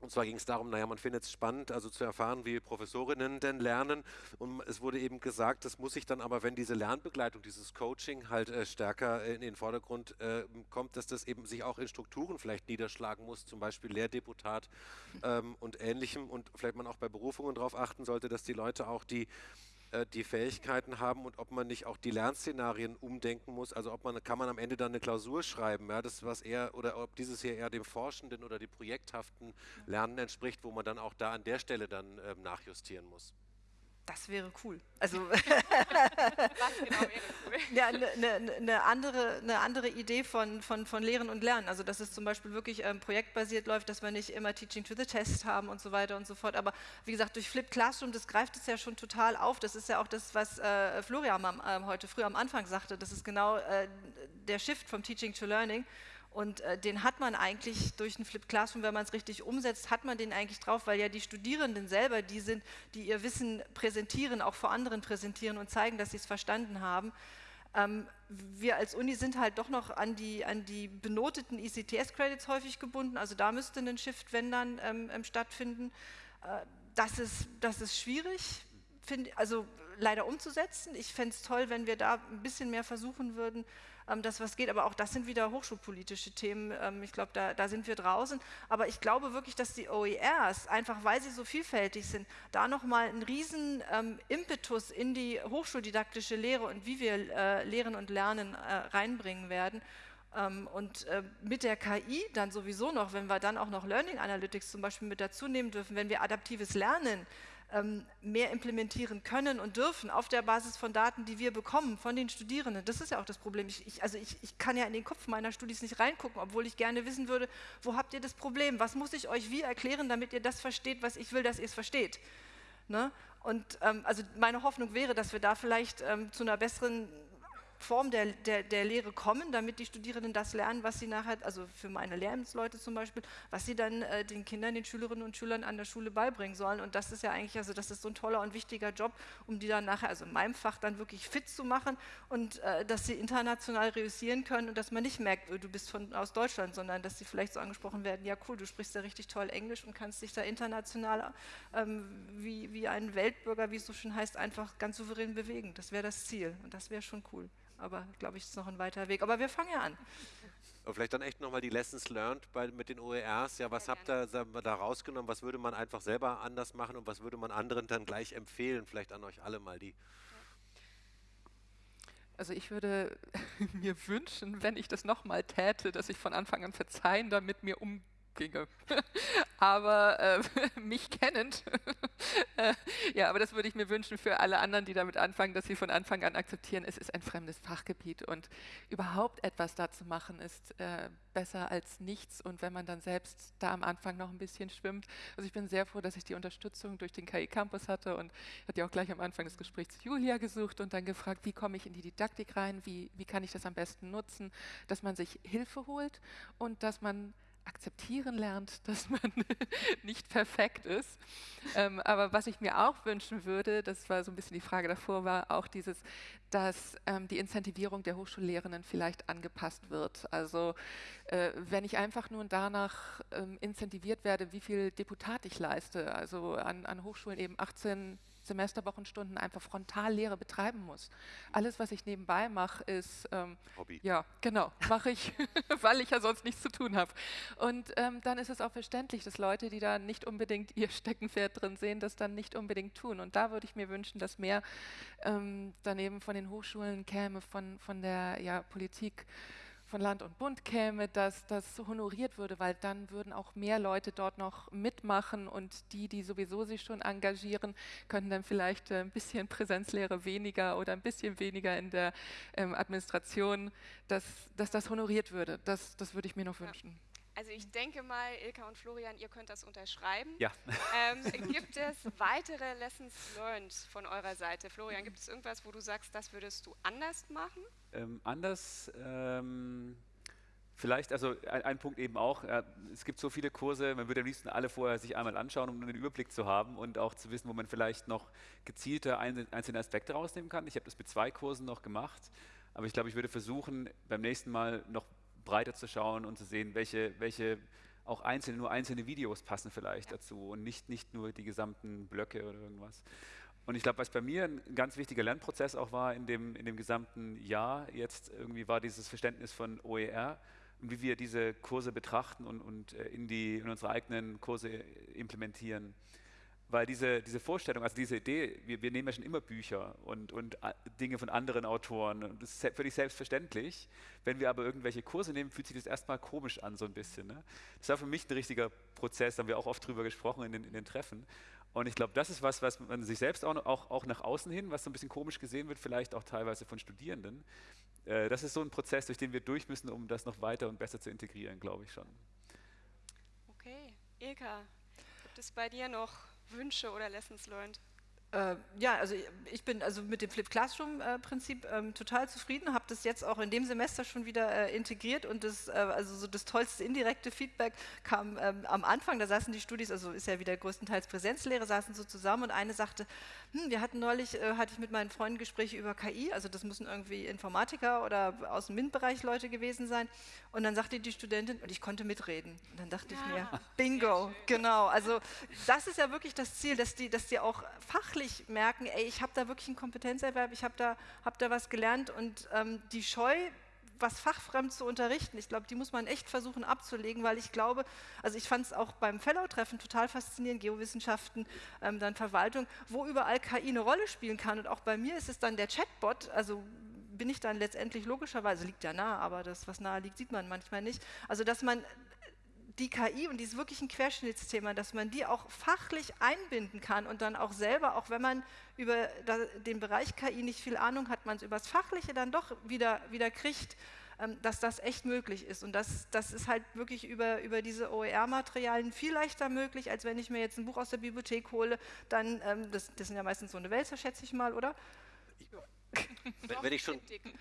Und zwar ging es darum, naja, man findet es spannend, also zu erfahren, wie Professorinnen denn lernen. Und es wurde eben gesagt, das muss sich dann aber, wenn diese Lernbegleitung, dieses Coaching halt äh, stärker in den Vordergrund äh, kommt, dass das eben sich auch in Strukturen vielleicht niederschlagen muss, zum Beispiel Lehrdeputat ähm, und ähnlichem. Und vielleicht man auch bei Berufungen darauf achten sollte, dass die Leute auch die äh, die Fähigkeiten haben und ob man nicht auch die Lernszenarien umdenken muss. Also ob man kann man am Ende dann eine Klausur schreiben, ja, das was eher oder ob dieses hier eher dem forschenden oder dem projekthaften Lernen entspricht, wo man dann auch da an der Stelle dann ähm, nachjustieren muss. Das wäre cool. Also genau cool? ja, eine, eine, eine, andere, eine andere Idee von, von, von Lehren und Lernen. Also dass es zum Beispiel wirklich ähm, projektbasiert läuft, dass wir nicht immer Teaching to the Test haben und so weiter und so fort. Aber wie gesagt, durch Flip Classroom, das greift es ja schon total auf. Das ist ja auch das, was äh, Florian am, äh, heute früh am Anfang sagte. Das ist genau äh, der Shift vom Teaching to Learning. Und äh, den hat man eigentlich durch ein Flip Classroom, wenn man es richtig umsetzt, hat man den eigentlich drauf, weil ja die Studierenden selber die sind, die ihr Wissen präsentieren, auch vor anderen präsentieren und zeigen, dass sie es verstanden haben. Ähm, wir als Uni sind halt doch noch an die, an die benoteten ECTS-Credits häufig gebunden, also da müsste ein Shift, wenn dann, ähm, ähm, stattfinden. Äh, das, ist, das ist schwierig, find, also leider umzusetzen. Ich fände es toll, wenn wir da ein bisschen mehr versuchen würden, ähm, dass was geht. Aber auch das sind wieder hochschulpolitische Themen. Ähm, ich glaube, da, da, sind wir draußen. Aber ich glaube wirklich, dass die OERs, einfach weil sie so vielfältig sind, da nochmal einen riesen ähm, Impetus in die hochschuldidaktische Lehre und wie wir äh, Lehren und Lernen äh, reinbringen werden. Ähm, und äh, mit der KI dann sowieso noch, wenn wir dann auch noch Learning Analytics zum Beispiel mit dazu nehmen dürfen, wenn wir adaptives Lernen ähm, mehr implementieren können und dürfen auf der Basis von Daten, die wir bekommen von den Studierenden. Das ist ja auch das Problem. Ich, ich, also ich, ich kann ja in den Kopf meiner Studis nicht reingucken, obwohl ich gerne wissen würde, wo habt ihr das Problem? Was muss ich euch wie erklären, damit ihr das versteht, was ich will, dass ihr es versteht? Ne? Und ähm, also meine Hoffnung wäre, dass wir da vielleicht ähm, zu einer besseren Form der, der, der Lehre kommen, damit die Studierenden das lernen, was sie nachher, also für meine Lehramtsleute zum Beispiel, was sie dann äh, den Kindern, den Schülerinnen und Schülern an der Schule beibringen sollen. Und das ist ja eigentlich, also das ist so ein toller und wichtiger Job, um die dann nachher, also in meinem Fach dann wirklich fit zu machen und äh, dass sie international reüssieren können und dass man nicht merkt, oh, du bist von, aus Deutschland, sondern dass sie vielleicht so angesprochen werden, ja cool, du sprichst ja richtig toll Englisch und kannst dich da international ähm, wie, wie ein Weltbürger, wie es so schön heißt, einfach ganz souverän bewegen. Das wäre das Ziel und das wäre schon cool. Aber glaube ich, ist noch ein weiter Weg. Aber wir fangen ja an. Aber vielleicht dann echt nochmal die Lessons learned bei, mit den OERs. Ja, was habt ihr wir, da rausgenommen? Was würde man einfach selber anders machen und was würde man anderen dann gleich empfehlen? Vielleicht an euch alle mal die. Also ich würde mir wünschen, wenn ich das nochmal täte, dass ich von Anfang an verzeihender mit mir umgehe ginge. aber äh, mich kennend, äh, ja, aber das würde ich mir wünschen für alle anderen, die damit anfangen, dass sie von Anfang an akzeptieren, es ist ein fremdes Fachgebiet und überhaupt etwas da zu machen ist äh, besser als nichts und wenn man dann selbst da am Anfang noch ein bisschen schwimmt. Also ich bin sehr froh, dass ich die Unterstützung durch den KI Campus hatte und hatte ja auch gleich am Anfang des Gesprächs Julia gesucht und dann gefragt, wie komme ich in die Didaktik rein, wie, wie kann ich das am besten nutzen, dass man sich Hilfe holt und dass man akzeptieren lernt, dass man nicht perfekt ist. Ähm, aber was ich mir auch wünschen würde, das war so ein bisschen die Frage davor, war auch dieses, dass ähm, die Incentivierung der Hochschullehrenden vielleicht angepasst wird. Also äh, wenn ich einfach nur danach ähm, incentiviert werde, wie viel Deputat ich leiste, also an, an Hochschulen eben 18 Semesterwochenstunden einfach Frontallehre betreiben muss. Alles, was ich nebenbei mache, ist ähm, Hobby. Ja, genau, mache ich, weil ich ja sonst nichts zu tun habe. Und ähm, dann ist es auch verständlich, dass Leute, die da nicht unbedingt ihr Steckenpferd drin sehen, das dann nicht unbedingt tun. Und da würde ich mir wünschen, dass mehr ähm, daneben von den Hochschulen käme, von, von der ja, Politik von Land und Bund käme, dass das honoriert würde, weil dann würden auch mehr Leute dort noch mitmachen und die, die sowieso sich schon engagieren, könnten dann vielleicht äh, ein bisschen Präsenzlehre weniger oder ein bisschen weniger in der ähm, Administration, dass, dass das honoriert würde. Das, das würde ich mir noch wünschen. Also ich denke mal, Ilka und Florian, ihr könnt das unterschreiben. Ja. Ähm, gibt es weitere Lessons learned von eurer Seite? Florian, gibt es irgendwas, wo du sagst, das würdest du anders machen? Ähm, anders, ähm, vielleicht, also ein, ein, Punkt eben auch, äh, es gibt so viele Kurse, man würde am liebsten alle vorher sich einmal anschauen, um einen Überblick zu haben und auch zu wissen, wo man vielleicht noch gezielter einzelne Aspekte rausnehmen kann. Ich habe das mit zwei Kursen noch gemacht, aber ich glaube, ich würde versuchen, beim nächsten Mal noch breiter zu schauen und zu sehen, welche, welche auch einzelne, nur einzelne Videos passen vielleicht ja. dazu und nicht, nicht nur die gesamten Blöcke oder irgendwas. Und ich glaube, was bei mir ein ganz wichtiger Lernprozess auch war in dem, in dem gesamten Jahr jetzt irgendwie war dieses Verständnis von OER und wie wir diese Kurse betrachten und, und äh, in, die, in unsere eigenen Kurse implementieren weil diese, diese Vorstellung, also diese Idee, wir, wir nehmen ja schon immer Bücher und, und äh, Dinge von anderen Autoren und das ist völlig selbstverständlich. Wenn wir aber irgendwelche Kurse nehmen, fühlt sich das erstmal komisch an, so ein bisschen. Ne? Das war für mich ein richtiger Prozess, da haben wir auch oft drüber gesprochen in den, in den Treffen. Und ich glaube, das ist was, was man sich selbst auch, auch, auch nach außen hin, was so ein bisschen komisch gesehen wird, vielleicht auch teilweise von Studierenden. Äh, das ist so ein Prozess, durch den wir durch müssen, um das noch weiter und besser zu integrieren, glaube ich schon. Okay, Ilka, gibt es bei dir noch Wünsche oder Lessons learned? Äh, ja, also ich bin also mit dem Flip Classroom äh, ähm, total zufrieden, habe das jetzt auch in dem Semester schon wieder äh, integriert und das, äh, also so das tollste indirekte Feedback kam ähm, am Anfang, da saßen die Studis, also ist ja wieder größtenteils Präsenzlehre, saßen so zusammen und eine sagte, hm, wir hatten neulich, äh, hatte ich mit meinen Freunden Gespräche über KI, also das müssen irgendwie Informatiker oder aus dem MINT-Bereich Leute gewesen sein. Und dann sagte die Studentin, und ich konnte mitreden. Und dann dachte ja. ich mir, bingo, genau, also das ist ja wirklich das Ziel, dass die, dass die auch fachlich merken, ey, ich habe da wirklich einen Kompetenzerwerb, ich habe da, hab da was gelernt. Und ähm, die Scheu, was fachfremd zu unterrichten, ich glaube, die muss man echt versuchen abzulegen, weil ich glaube, also ich fand es auch beim Fellow-Treffen total faszinierend, Geowissenschaften, ähm, dann Verwaltung, wo überall KI eine Rolle spielen kann. Und auch bei mir ist es dann der Chatbot, also bin ich dann letztendlich logischerweise, liegt ja nah, aber das, was nahe liegt, sieht man manchmal nicht. Also, dass man die KI, und die ist wirklich ein Querschnittsthema, dass man die auch fachlich einbinden kann und dann auch selber, auch wenn man über den Bereich KI nicht viel Ahnung hat, man es über das Fachliche dann doch wieder, wieder kriegt, ähm, dass das echt möglich ist. Und das, das ist halt wirklich über, über diese OER-Materialien viel leichter möglich, als wenn ich mir jetzt ein Buch aus der Bibliothek hole, dann, ähm, das, das sind ja meistens so eine Wälzer, schätze ich mal, oder? Wenn, wenn, ich schon,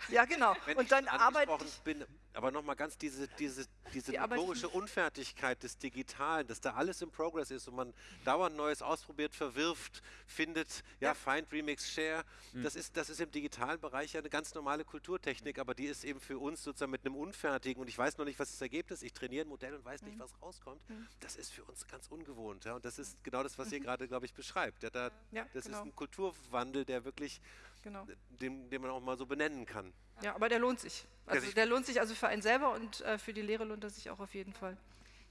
ja genau, und dann arbeite ich bin, aber nochmal ganz diese, diese, diese die notorische Unfertigkeit des Digitalen, dass da alles im Progress ist und man dauernd Neues ausprobiert, verwirft, findet, ja, ja. find, remix, share, mhm. das, ist, das ist im digitalen Bereich ja eine ganz normale Kulturtechnik, aber die ist eben für uns sozusagen mit einem Unfertigen und ich weiß noch nicht, was das Ergebnis ist, ich trainiere ein Modell und weiß nicht, mhm. was rauskommt, mhm. das ist für uns ganz ungewohnt, ja, und das ist genau das, was ihr mhm. gerade, glaube ich, beschreibt, ja, da, ja, das genau. ist ein Kulturwandel, der wirklich, genau. Den, den man auch mal so benennen kann. Ja, aber der lohnt sich. Also der lohnt sich also für einen selber und äh, für die Lehre lohnt er sich auch auf jeden Fall.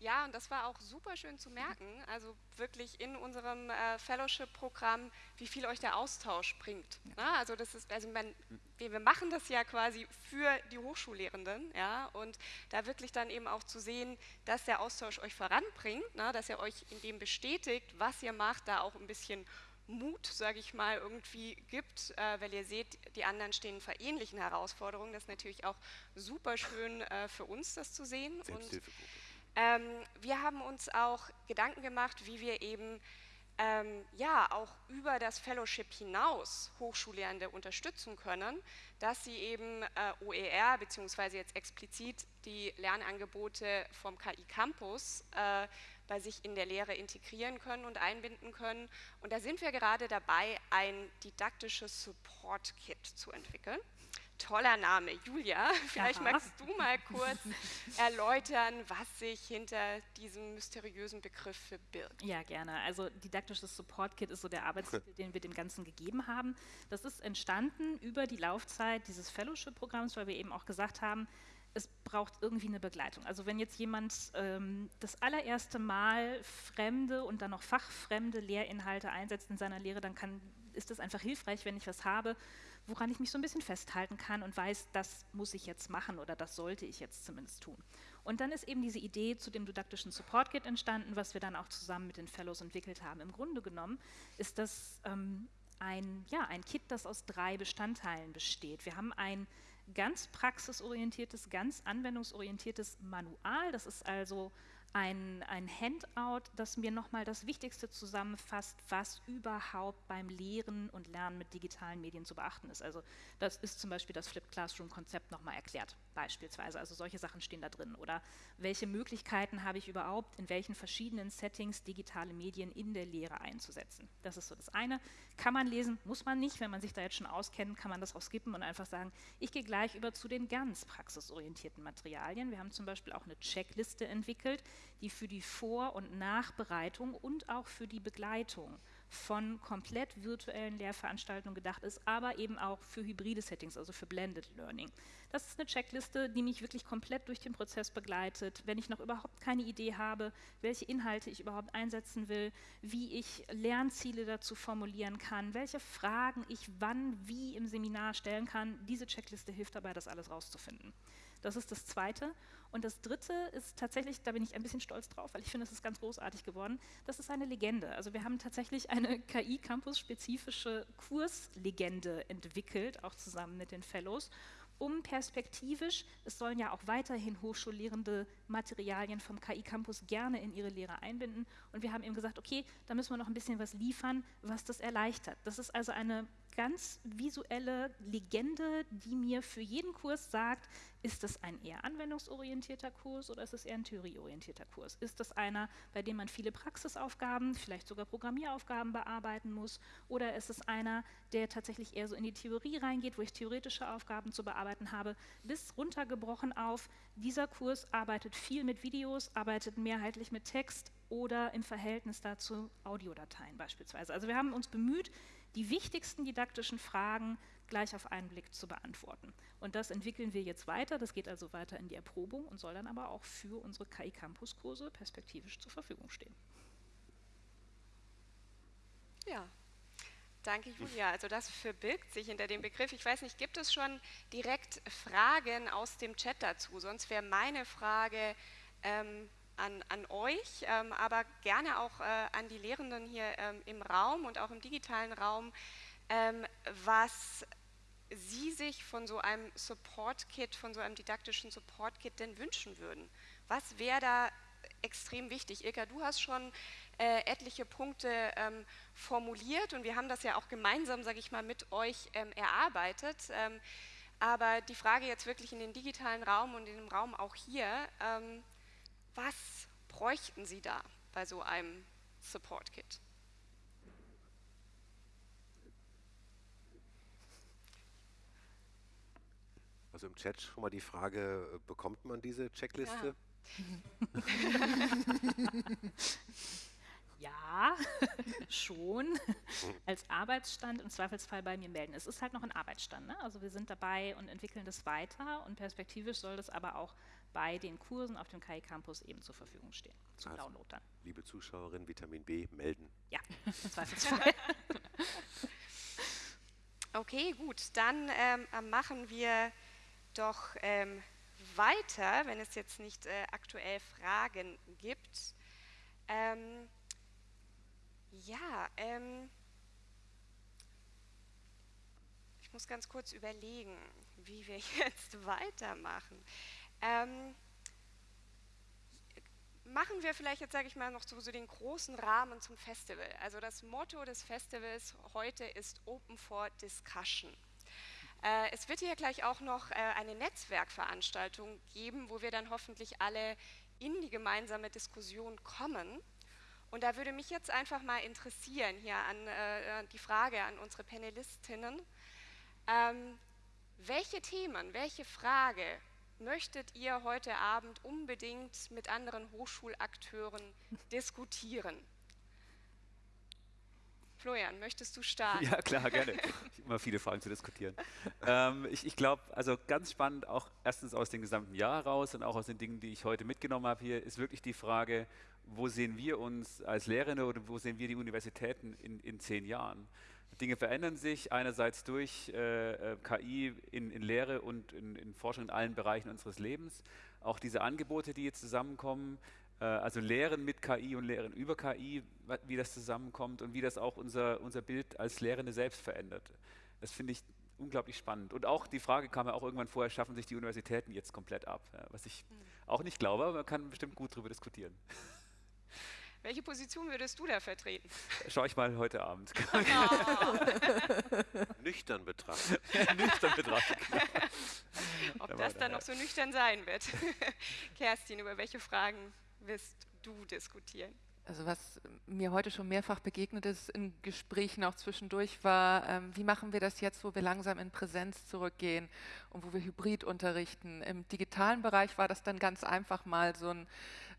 Ja, und das war auch super schön zu merken, also wirklich in unserem äh, Fellowship-Programm, wie viel euch der Austausch bringt. Ja. Also das ist, also man, wir, wir, machen das ja quasi für die Hochschullehrenden, ja, und da wirklich dann eben auch zu sehen, dass der Austausch euch voranbringt, na, dass er euch in dem bestätigt, was ihr macht, da auch ein bisschen Mut, sage ich mal, irgendwie gibt, äh, weil ihr seht, die anderen stehen vor ähnlichen Herausforderungen. Das ist natürlich auch super schön äh, für uns, das zu sehen. Selbsthilfegruppe. Ähm, wir haben uns auch Gedanken gemacht, wie wir eben ähm, ja auch über das Fellowship hinaus Hochschullehrende unterstützen können, dass sie eben äh, OER beziehungsweise jetzt explizit die Lernangebote vom KI Campus äh, bei sich in der Lehre integrieren können und einbinden können. Und da sind wir gerade dabei, ein didaktisches Support Kit zu entwickeln toller Name. Julia, vielleicht Aha. magst du mal kurz erläutern, was sich hinter diesem mysteriösen Begriff verbirgt. Ja, gerne. Also didaktisches Support Kit ist so der Arbeitstitel, den wir dem Ganzen gegeben haben. Das ist entstanden über die Laufzeit dieses Fellowship-Programms, weil wir eben auch gesagt haben, es braucht irgendwie eine Begleitung. Also wenn jetzt jemand ähm, das allererste Mal fremde und dann noch fachfremde Lehrinhalte einsetzt in seiner Lehre, dann kann, ist es einfach hilfreich, wenn ich was habe, woran ich mich so ein bisschen festhalten kann und weiß, das muss ich jetzt machen oder das sollte ich jetzt zumindest tun. Und dann ist eben diese Idee zu dem didaktischen Support Kit entstanden, was wir dann auch zusammen mit den Fellows entwickelt haben. Im Grunde genommen ist das ähm, ein, ja, ein Kit, das aus drei Bestandteilen besteht. Wir haben ein ganz praxisorientiertes, ganz anwendungsorientiertes Manual. Das ist also ein, ein Handout, das mir nochmal das Wichtigste zusammenfasst, was überhaupt beim Lehren und Lernen mit digitalen Medien zu beachten ist. Also das ist zum Beispiel das Flipped Classroom-Konzept nochmal erklärt, beispielsweise. Also solche Sachen stehen da drin. Oder welche Möglichkeiten habe ich überhaupt, in welchen verschiedenen Settings digitale Medien in der Lehre einzusetzen. Das ist so das eine. Kann man lesen, muss man nicht. Wenn man sich da jetzt schon auskennt, kann man das auch skippen und einfach sagen, ich gehe gleich über zu den ganz praxisorientierten Materialien. Wir haben zum Beispiel auch eine Checkliste entwickelt, die für die Vor- und Nachbereitung und auch für die Begleitung von komplett virtuellen Lehrveranstaltungen gedacht ist, aber eben auch für hybride Settings, also für Blended Learning. Das ist eine Checkliste, die mich wirklich komplett durch den Prozess begleitet, wenn ich noch überhaupt keine Idee habe, welche Inhalte ich überhaupt einsetzen will, wie ich Lernziele dazu formulieren kann, welche Fragen ich wann, wie im Seminar stellen kann. Diese Checkliste hilft dabei, das alles rauszufinden. Das ist das Zweite. Und das Dritte ist tatsächlich, da bin ich ein bisschen stolz drauf, weil ich finde, es ist ganz großartig geworden, das ist eine Legende. Also wir haben tatsächlich eine KI-Campus-spezifische Kurslegende entwickelt, auch zusammen mit den Fellows um perspektivisch, es sollen ja auch weiterhin Hochschullehrende Materialien vom KI Campus gerne in ihre Lehre einbinden. Und wir haben eben gesagt, okay, da müssen wir noch ein bisschen was liefern, was das erleichtert. Das ist also eine ganz visuelle Legende, die mir für jeden Kurs sagt, ist das ein eher anwendungsorientierter Kurs oder ist es eher ein theorieorientierter Kurs? Ist das einer, bei dem man viele Praxisaufgaben, vielleicht sogar Programmieraufgaben bearbeiten muss? Oder ist es einer, der tatsächlich eher so in die Theorie reingeht, wo ich theoretische Aufgaben zu bearbeiten habe? Bis runtergebrochen auf, dieser Kurs arbeitet viel mit Videos, arbeitet mehrheitlich mit Text oder im Verhältnis dazu Audiodateien beispielsweise. Also wir haben uns bemüht, die wichtigsten didaktischen Fragen gleich auf einen Blick zu beantworten. Und das entwickeln wir jetzt weiter. Das geht also weiter in die Erprobung und soll dann aber auch für unsere KI Campus Kurse perspektivisch zur Verfügung stehen. Ja, Danke, Julia. Also das verbirgt sich hinter dem Begriff. Ich weiß nicht, gibt es schon direkt Fragen aus dem Chat dazu? Sonst wäre meine Frage ähm, an, an, euch, ähm, aber gerne auch äh, an die Lehrenden hier ähm, im Raum und auch im digitalen Raum, ähm, was Sie sich von so einem Support-Kit, von so einem didaktischen Support-Kit denn wünschen würden. Was wäre da extrem wichtig? Ilka, du hast schon äh, etliche Punkte ähm, formuliert und wir haben das ja auch gemeinsam, sage ich mal, mit euch ähm, erarbeitet. Ähm, aber die Frage jetzt wirklich in den digitalen Raum und in dem Raum auch hier, ähm, was bräuchten Sie da bei so einem Support-Kit? Also im Chat schon mal die Frage, äh, bekommt man diese Checkliste? Ja. ja, schon, als Arbeitsstand im Zweifelsfall bei mir melden. Es ist halt noch ein Arbeitsstand. Ne? Also wir sind dabei und entwickeln das weiter und perspektivisch soll das aber auch bei den Kursen auf dem KI Campus eben zur Verfügung stehen, zum also, Download dann. Liebe Zuschauerin, Vitamin B melden. Ja, im Zweifelsfall. okay, gut, dann ähm, machen wir doch ähm, weiter, wenn es jetzt nicht äh, aktuell Fragen gibt. Ähm, ja, ähm, ich muss ganz kurz überlegen, wie wir jetzt weitermachen. Ähm, machen wir vielleicht jetzt, sage ich mal, noch so, so, den großen Rahmen zum Festival. Also das Motto des Festivals heute ist Open for Discussion. Äh, es wird hier gleich auch noch äh, eine Netzwerkveranstaltung geben, wo wir dann hoffentlich alle in die gemeinsame Diskussion kommen. Und da würde mich jetzt einfach mal interessieren, hier an äh, die Frage an unsere Panelistinnen, ähm, welche Themen, welche Frage möchtet ihr heute Abend unbedingt mit anderen Hochschulakteuren diskutieren? Florian, möchtest du starten? Ja, klar, gerne. Ich habe immer viele Fragen zu diskutieren. ähm, ich, ich glaube, also ganz spannend, auch erstens aus dem gesamten Jahr heraus und auch aus den Dingen, die ich heute mitgenommen habe hier, ist wirklich die Frage, wo sehen wir uns als Lehrende oder wo sehen wir die Universitäten in, in zehn Jahren? Dinge verändern sich einerseits durch äh, äh KI in, in, Lehre und in, in Forschung in allen Bereichen unseres Lebens. Auch diese Angebote, die jetzt zusammenkommen, äh, also Lehren mit KI und Lehren über KI, wie das zusammenkommt und wie das auch unser, unser Bild als Lehrende selbst verändert. Das finde ich unglaublich spannend. Und auch die Frage kam ja auch irgendwann vorher, schaffen sich die Universitäten jetzt komplett ab? Was ich mhm. auch nicht glaube, aber man kann bestimmt gut darüber diskutieren. Welche Position würdest du da vertreten? Schau ich mal heute Abend. Oh. nüchtern betrachtet. nüchtern betrachtet. Genau. Ob das dann noch so nüchtern sein wird. Kerstin, über welche Fragen wirst du diskutieren? Also was mir heute schon mehrfach begegnet ist in Gesprächen auch zwischendurch war, ähm, wie machen wir das jetzt, wo wir langsam in Präsenz zurückgehen und wo wir Hybrid unterrichten. Im digitalen Bereich war das dann ganz einfach mal so ein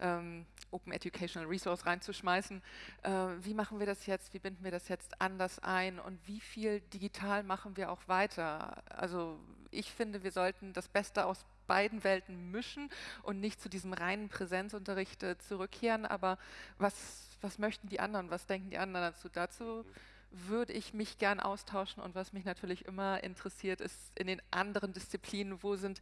ähm, Open Educational Resource reinzuschmeißen. Äh, wie machen wir das jetzt, wie binden wir das jetzt anders ein und wie viel digital machen wir auch weiter? Also ich finde, wir sollten das Beste aus beiden Welten mischen und nicht zu diesem reinen Präsenzunterricht äh, zurückkehren. Aber was, was möchten die anderen? Was denken die anderen dazu? Dazu würde ich mich gern austauschen und was mich natürlich immer interessiert, ist in den anderen Disziplinen, wo sind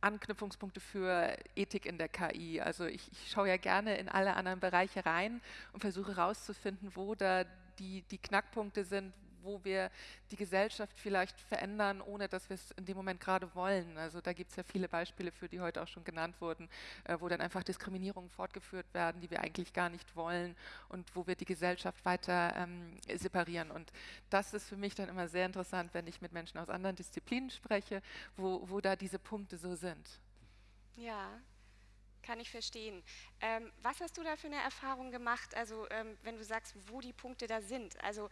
Anknüpfungspunkte für Ethik in der KI. Also ich, ich schaue ja gerne in alle anderen Bereiche rein und versuche herauszufinden, wo da die, die Knackpunkte sind, wo wir die Gesellschaft vielleicht verändern, ohne dass wir es in dem Moment gerade wollen. Also da gibt es ja viele Beispiele für, die heute auch schon genannt wurden, äh, wo dann einfach Diskriminierungen fortgeführt werden, die wir eigentlich gar nicht wollen und wo wir die Gesellschaft weiter ähm, separieren. Und das ist für mich dann immer sehr interessant, wenn ich mit Menschen aus anderen Disziplinen spreche, wo, wo da diese Punkte so sind. Ja, kann ich verstehen. Ähm, was hast du da für eine Erfahrung gemacht, also ähm, wenn du sagst, wo die Punkte da sind? Also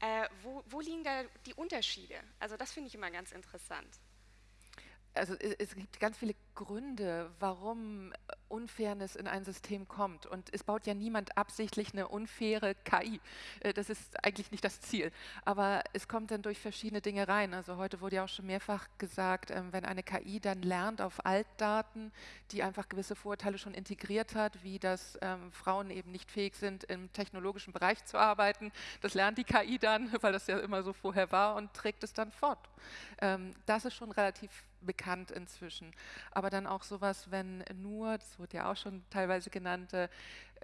äh, wo, wo liegen da die Unterschiede? Also das finde ich immer ganz interessant also es gibt ganz viele Gründe, warum Unfairness in ein System kommt. Und es baut ja niemand absichtlich eine unfaire KI. Äh, das ist eigentlich nicht das Ziel. Aber es kommt dann durch verschiedene Dinge rein. Also heute wurde ja auch schon mehrfach gesagt, ähm, wenn eine KI dann lernt auf Altdaten, die einfach gewisse Vorurteile schon integriert hat, wie dass ähm, Frauen eben nicht fähig sind, im technologischen Bereich zu arbeiten, das lernt die KI dann, weil das ja immer so vorher war und trägt es dann fort. Ähm, das ist schon relativ bekannt inzwischen. Aber dann auch sowas, wenn nur, wurde ja auch schon teilweise genannt, äh,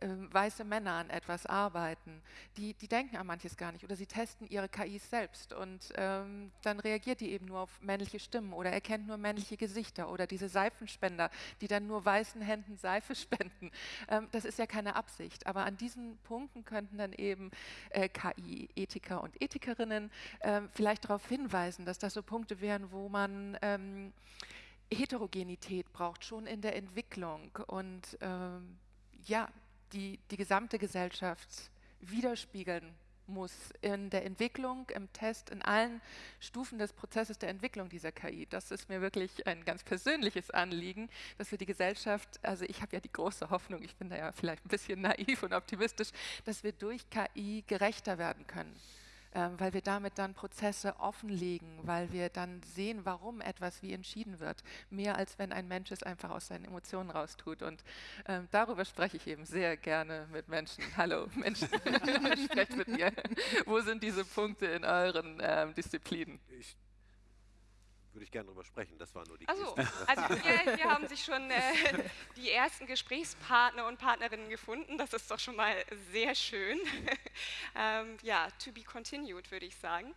ähm, weiße Männer an etwas arbeiten, die, die denken an manches gar nicht oder sie testen ihre KIs selbst und ähm, dann reagiert die eben nur auf männliche Stimmen oder erkennt nur männliche Gesichter oder diese Seifenspender, die dann nur weißen Händen Seife spenden. Ähm, das ist ja keine Absicht, aber an diesen Punkten könnten dann eben äh, KI-Ethiker und Ethikerinnen äh, vielleicht darauf hinweisen, dass das so Punkte wären, wo man ähm, Heterogenität braucht, schon in der Entwicklung und ähm, ja, die die gesamte Gesellschaft widerspiegeln muss in der Entwicklung, im Test, in allen Stufen des Prozesses der Entwicklung dieser KI. Das ist mir wirklich ein ganz persönliches Anliegen, dass wir die Gesellschaft, also ich habe ja die große Hoffnung, ich bin da ja vielleicht ein bisschen naiv und optimistisch, dass wir durch KI gerechter werden können. Ähm, weil wir damit dann Prozesse offenlegen, weil wir dann sehen, warum etwas wie entschieden wird, mehr als wenn ein Mensch es einfach aus seinen Emotionen raustut. Und ähm, darüber spreche ich eben sehr gerne mit Menschen. Hallo Menschen, sprecht mit mir. Wo sind diese Punkte in euren ähm, Disziplinen? Ich würde ich gerne drüber sprechen. Das war nur die also, also wir, wir, haben sich schon äh, die ersten Gesprächspartner und Partnerinnen gefunden. Das ist doch schon mal sehr schön. ähm, ja, to be continued, würde ich sagen.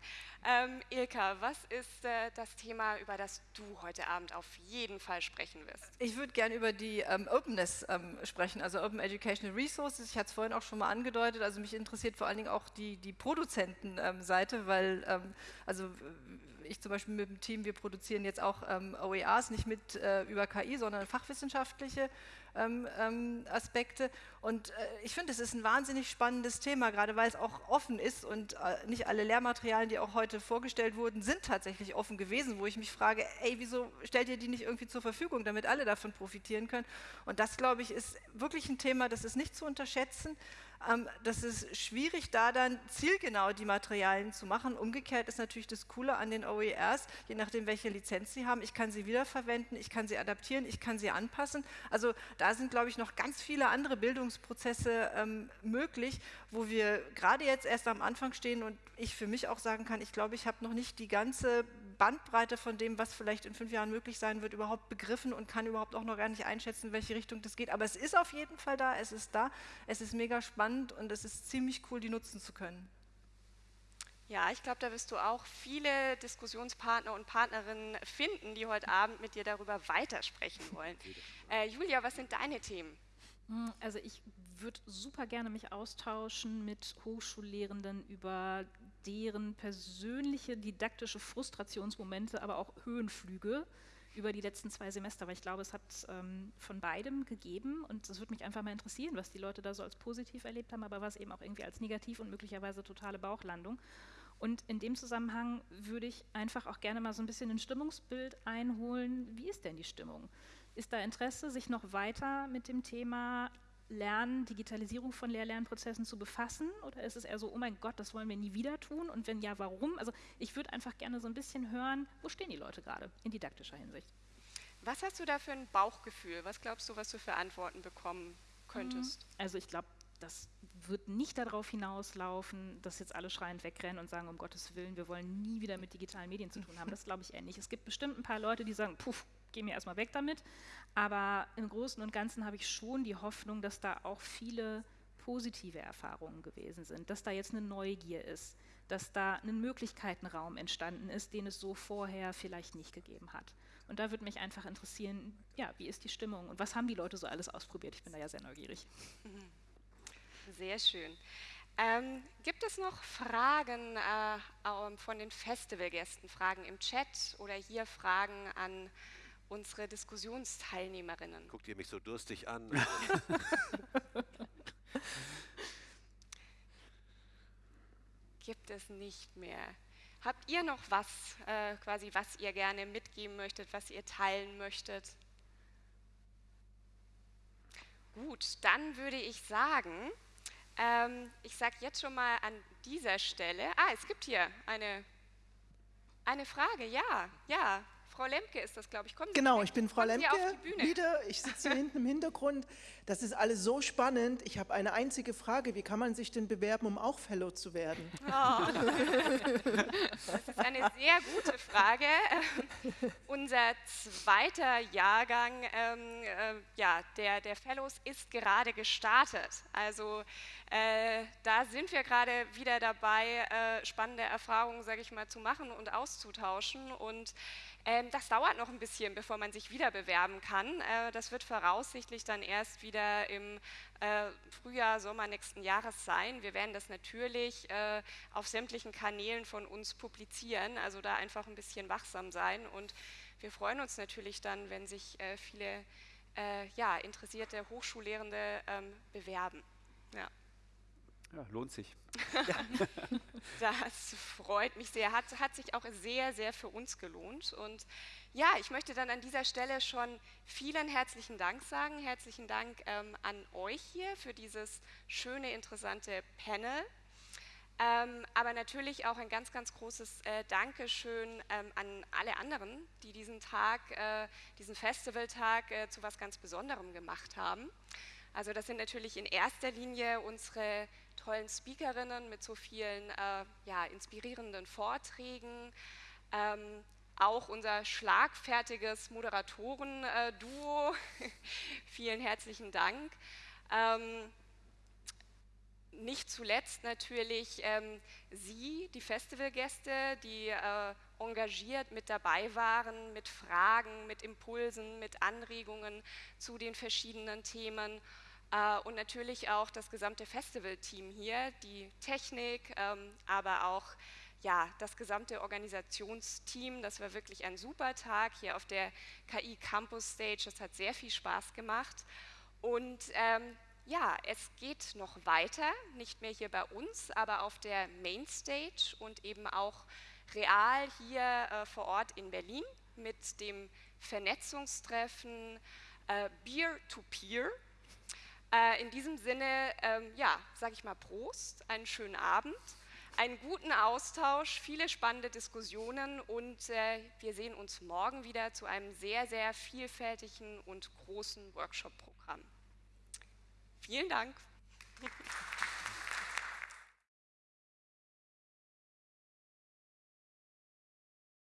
Ähm, Ilka, was ist äh, das Thema, über das du heute Abend auf jeden Fall sprechen wirst? Ich würde gerne über die ähm, Openness ähm, sprechen, also Open Educational Resources. Ich hatte es vorhin auch schon mal angedeutet, also mich interessiert vor allen Dingen auch die, die Produzentenseite, weil ähm, also ich zum Beispiel mit dem Team, wir produzieren jetzt auch ähm, OERs, nicht mit äh, über KI, sondern fachwissenschaftliche ähm, ähm, Aspekte. Und äh, ich finde, es ist ein wahnsinnig spannendes Thema, gerade weil es auch offen ist und äh, nicht alle Lehrmaterialien, die auch heute vorgestellt wurden, sind tatsächlich offen gewesen, wo ich mich frage, ey, wieso stellt ihr die nicht irgendwie zur Verfügung, damit alle davon profitieren können? Und das, glaube ich, ist wirklich ein Thema, das ist nicht zu unterschätzen. Ähm, das ist schwierig, da dann zielgenau die Materialien zu machen. Umgekehrt ist natürlich das Coole an den OERs, je nachdem, welche Lizenz sie haben, ich kann sie wiederverwenden, ich kann sie adaptieren, ich kann sie anpassen. Also da sind, glaube ich, noch ganz viele andere Bildungsprozesse ähm, möglich, wo wir gerade jetzt erst am Anfang stehen und ich für mich auch sagen kann, ich glaube, ich habe noch nicht die ganze Bandbreite von dem, was vielleicht in fünf Jahren möglich sein wird, überhaupt begriffen und kann überhaupt auch noch gar nicht einschätzen, in welche Richtung das geht. Aber es ist auf jeden Fall da, es ist da, es ist mega spannend und es ist ziemlich cool, die nutzen zu können. Ja, ich glaube, da wirst du auch viele Diskussionspartner und Partnerinnen finden, die heute Abend mit dir darüber weitersprechen wollen. Äh, Julia, was sind deine Themen? Also ich würde super gerne mich austauschen mit Hochschullehrenden über deren persönliche didaktische Frustrationsmomente, aber auch Höhenflüge über die letzten zwei Semester, weil ich glaube, es hat ähm, von beidem gegeben und es würde mich einfach mal interessieren, was die Leute da so als positiv erlebt haben, aber was eben auch irgendwie als negativ und möglicherweise totale Bauchlandung. Und in dem Zusammenhang würde ich einfach auch gerne mal so ein bisschen ein Stimmungsbild einholen. Wie ist denn die Stimmung? Ist da Interesse, sich noch weiter mit dem Thema Lernen, Digitalisierung von Lehr-Lernprozessen zu befassen? Oder ist es eher so, oh mein Gott, das wollen wir nie wieder tun? Und wenn ja, warum? Also ich würde einfach gerne so ein bisschen hören, wo stehen die Leute gerade in didaktischer Hinsicht? Was hast du da für ein Bauchgefühl? Was glaubst du, was du für Antworten bekommen könntest? Mhm. Also ich glaube, das wird nicht darauf hinauslaufen, dass jetzt alle schreiend wegrennen und sagen, um Gottes Willen, wir wollen nie wieder mit digitalen Medien zu tun haben. Das glaube ich eher nicht. Es gibt bestimmt ein paar Leute, die sagen, puff, geh mir erstmal weg damit. Aber im Großen und Ganzen habe ich schon die Hoffnung, dass da auch viele positive Erfahrungen gewesen sind, dass da jetzt eine Neugier ist, dass da ein Möglichkeitenraum entstanden ist, den es so vorher vielleicht nicht gegeben hat. Und da würde mich einfach interessieren, ja, wie ist die Stimmung und was haben die Leute so alles ausprobiert? Ich bin da ja sehr neugierig. Sehr schön. Ähm, gibt es noch Fragen äh, von den Festivalgästen, Fragen im Chat oder hier Fragen an unsere Diskussionsteilnehmerinnen. Guckt ihr mich so durstig an? Gibt es nicht mehr. Habt ihr noch was, äh, quasi, was ihr gerne mitgeben möchtet, was ihr teilen möchtet? Gut, dann würde ich sagen, ähm, ich sage jetzt schon mal an dieser Stelle, ah, es gibt hier eine, eine Frage, ja, ja, Frau Lemke ist das, glaube ich. Kommen Sie genau, ich bin Frau Lemke wieder. Ich sitze hier hinten im Hintergrund. Das ist alles so spannend. Ich habe eine einzige Frage. Wie kann man sich denn bewerben, um auch Fellow zu werden? Oh. Das ist eine sehr gute Frage. unser zweiter Jahrgang ähm, äh, ja, der, der Fellows ist gerade gestartet. Also äh, da sind wir gerade wieder dabei, äh, spannende Erfahrungen, sage ich mal, zu machen und auszutauschen. Und ähm, das dauert noch ein bisschen, bevor man sich wieder bewerben kann. Äh, das wird voraussichtlich dann erst wieder im äh, Frühjahr, Sommer nächsten Jahres sein. Wir werden das natürlich äh, auf sämtlichen Kanälen von uns publizieren, also da einfach ein bisschen wachsam sein. Und wir freuen uns natürlich dann, wenn sich viele ja, interessierte Hochschullehrende ähm, bewerben. Ja. Ja, lohnt sich. das freut mich sehr. Hat, hat sich auch sehr, sehr für uns gelohnt. Und ja, ich möchte dann an dieser Stelle schon vielen herzlichen Dank sagen. Herzlichen Dank ähm, an euch hier für dieses schöne, interessante Panel. Ähm, aber natürlich auch ein ganz, ganz großes äh, Dankeschön ähm, an alle anderen, die diesen Tag, äh, diesen Festivaltag äh, zu was ganz Besonderem gemacht haben. Also das sind natürlich in erster Linie unsere tollen Speakerinnen mit so vielen äh, ja, inspirierenden Vorträgen, ähm, auch unser schlagfertiges Moderatoren-Duo. Vielen herzlichen Dank. Ähm, nicht zuletzt natürlich ähm, Sie, die Festivalgäste, die äh, engagiert mit dabei waren, mit Fragen, mit Impulsen, mit Anregungen zu den verschiedenen Themen. Äh, und natürlich auch das gesamte Festivalteam hier, die Technik, ähm, aber auch ja, das gesamte Organisationsteam. Das war wirklich ein super Tag hier auf der KI Campus Stage. Das hat sehr viel Spaß gemacht. Und ähm, ja, es geht noch weiter, nicht mehr hier bei uns, aber auf der Mainstage und eben auch real hier äh, vor Ort in Berlin mit dem Vernetzungstreffen Beer to Peer. Äh, in diesem Sinne, ähm, ja, sage ich mal Prost, einen schönen Abend, einen guten Austausch, viele spannende Diskussionen und äh, wir sehen uns morgen wieder zu einem sehr, sehr vielfältigen und großen Workshop-Programm. Vielen Dank.